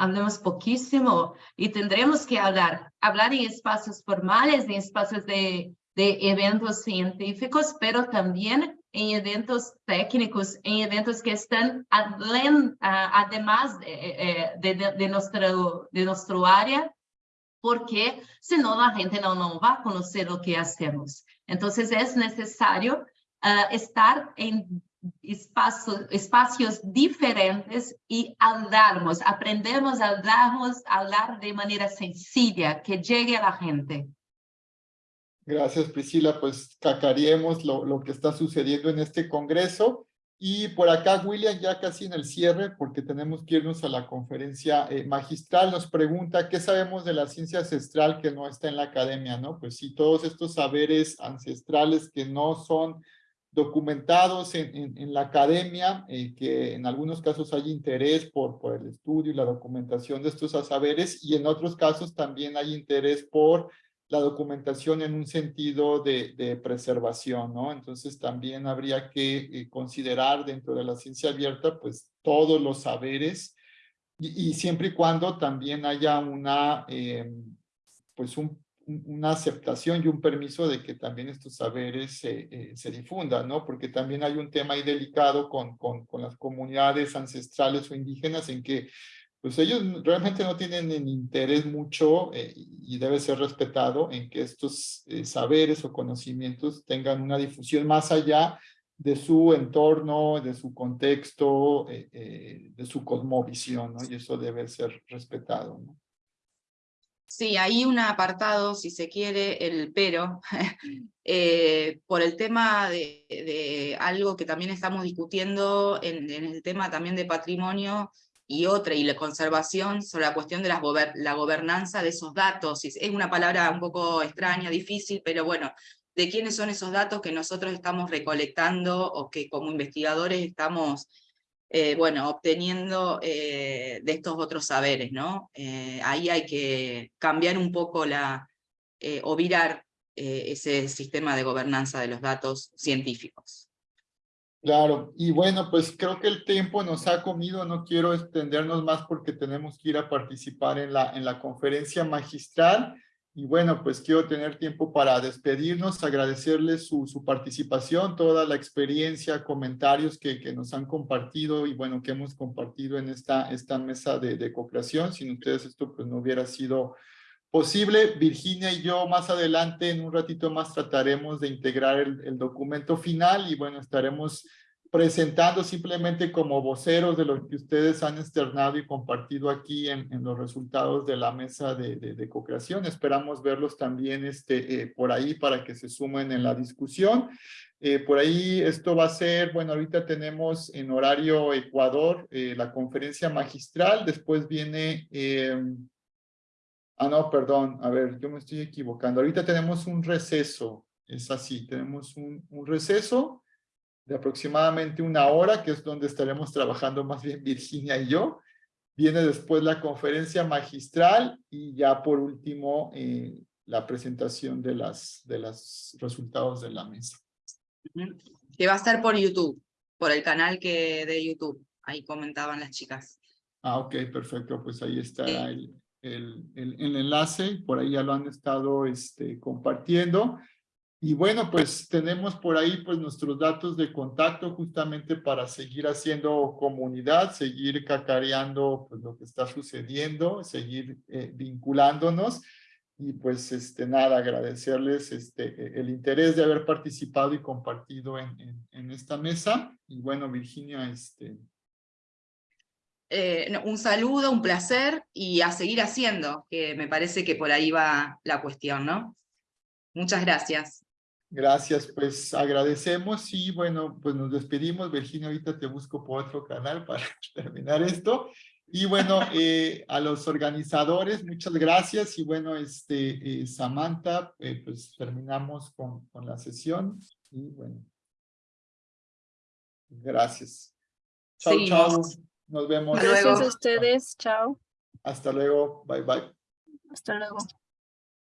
hablamos poquísimo y tendremos que hablar, hablar en espacios formales, en espacios de, de eventos científicos, pero también en eventos técnicos, en eventos que están además de, de, de, nuestro, de nuestro área, porque senão la gente no, no va a conocer lo que hacemos. Entonces es necesario uh, estar en espaços, espacios diferentes y hablarmos, aprendemos a hablar de manera sencilla, que llegue a la gente. Gracias, Priscila. Pues cacaríamos lo, lo que está sucediendo en este congreso. Y por acá, William, ya casi en el cierre, porque tenemos que irnos a la conferencia eh, magistral, nos pregunta, ¿qué sabemos de la ciencia ancestral que no está en la academia? ¿no? Pues sí, todos estos saberes ancestrales que no son documentados en, en, la academia, eh, que en algunos casos hay interés por, por el estudio y la documentación de estos saberes, y en otros casos también hay interés por la documentación en un sentido de, de preservación, ¿no? Entonces también habría que eh, considerar dentro de la ciencia abierta, pues, todos los saberes, y, siempre y cuando también haya una, eh, pues, un- una aceptación y un permiso de que también estos saberes se, eh, se difundan, ¿no? Porque también hay un tema ahí delicado con, con, con las comunidades ancestrales o indígenas en que pues ellos realmente no tienen interés mucho eh, y debe ser respetado en que estos eh, saberes o conocimientos tengan una difusión más allá de su entorno, de su contexto, eh, eh, de su cosmovisión, ¿no? Y eso debe ser respetado, ¿no? Sí, hay un apartado, si se quiere, el pero, eh, por el tema de, de algo que también estamos discutiendo en, en el tema también de patrimonio y otra, y la conservación, sobre la cuestión de las gober- la gobernanza de esos datos. Es es una palabra un poco extraña, difícil, pero bueno, de quiénes son esos datos que nosotros estamos recolectando o que como investigadores estamos eh, bueno, obteniendo eh, de estos otros saberes, ¿no? Eh, ahí hay que cambiar un poco la, eh, o virar eh, ese sistema de gobernanza de los datos científicos. Claro, y bueno, pues creo que el tiempo nos ha comido, no quiero extendernos más porque tenemos que ir a participar en la, en la conferencia magistral. Y bueno, pues quiero tener tiempo para despedirnos, agradecerles su, su participación, toda la experiencia, comentarios que, que nos han compartido y bueno, que hemos compartido en esta, esta mesa de, de co-creación. Sin ustedes esto pues no hubiera sido posible. Virginia y yo más adelante, en un ratito más, trataremos de integrar el, el documento final y bueno, estaremos presentando simplemente como voceros de lo que ustedes han externado y compartido aquí en, los resultados de la mesa de, de, de co-creación. Esperamos verlos también este, eh, por ahí para que se sumen en la discusión. Eh, por ahí esto va a ser, bueno, ahorita tenemos en horario Ecuador eh, la conferencia magistral, después viene... Eh, Ah, no, perdón. A ver, yo me estoy equivocando. Ahorita tenemos un receso. Es así, tenemos un, un receso de aproximadamente una hora, que es donde estaremos trabajando más bien Virginia y yo. Viene después la conferencia magistral y ya por último eh, la presentación de las de los resultados de la mesa. Que va a estar por YouTube, por el canal que de YouTube. Ahí comentaban las chicas. Ah, ok, perfecto. Pues ahí está el, el, el, el enlace. Por ahí ya lo han estado este, compartiendo. Y bueno, pues tenemos por ahí pues nuestros datos de contacto justamente para seguir haciendo comunidad, seguir cacareando pues lo que está sucediendo, seguir eh, vinculándonos. Y pues este nada, agradecerles este el interés de haber participado y compartido en, en, en esta mesa. Y bueno, Virginia, este, Eh, un saludo, un placer y a seguir haciendo, que me parece que por ahí va la cuestión, ¿no? Muchas gracias. Gracias, pues agradecemos y bueno, pues nos despedimos. Virginia, ahorita te busco por otro canal para terminar esto. Y bueno, eh, a los organizadores, muchas gracias. Y bueno, este, eh, Samantha, eh, pues terminamos con, con la sesión. Y bueno, gracias. Chao, chao. Seguimos. Nos vemos. Luego. Gracias a ustedes. Chao. Hasta luego. Bye, bye. Hasta luego.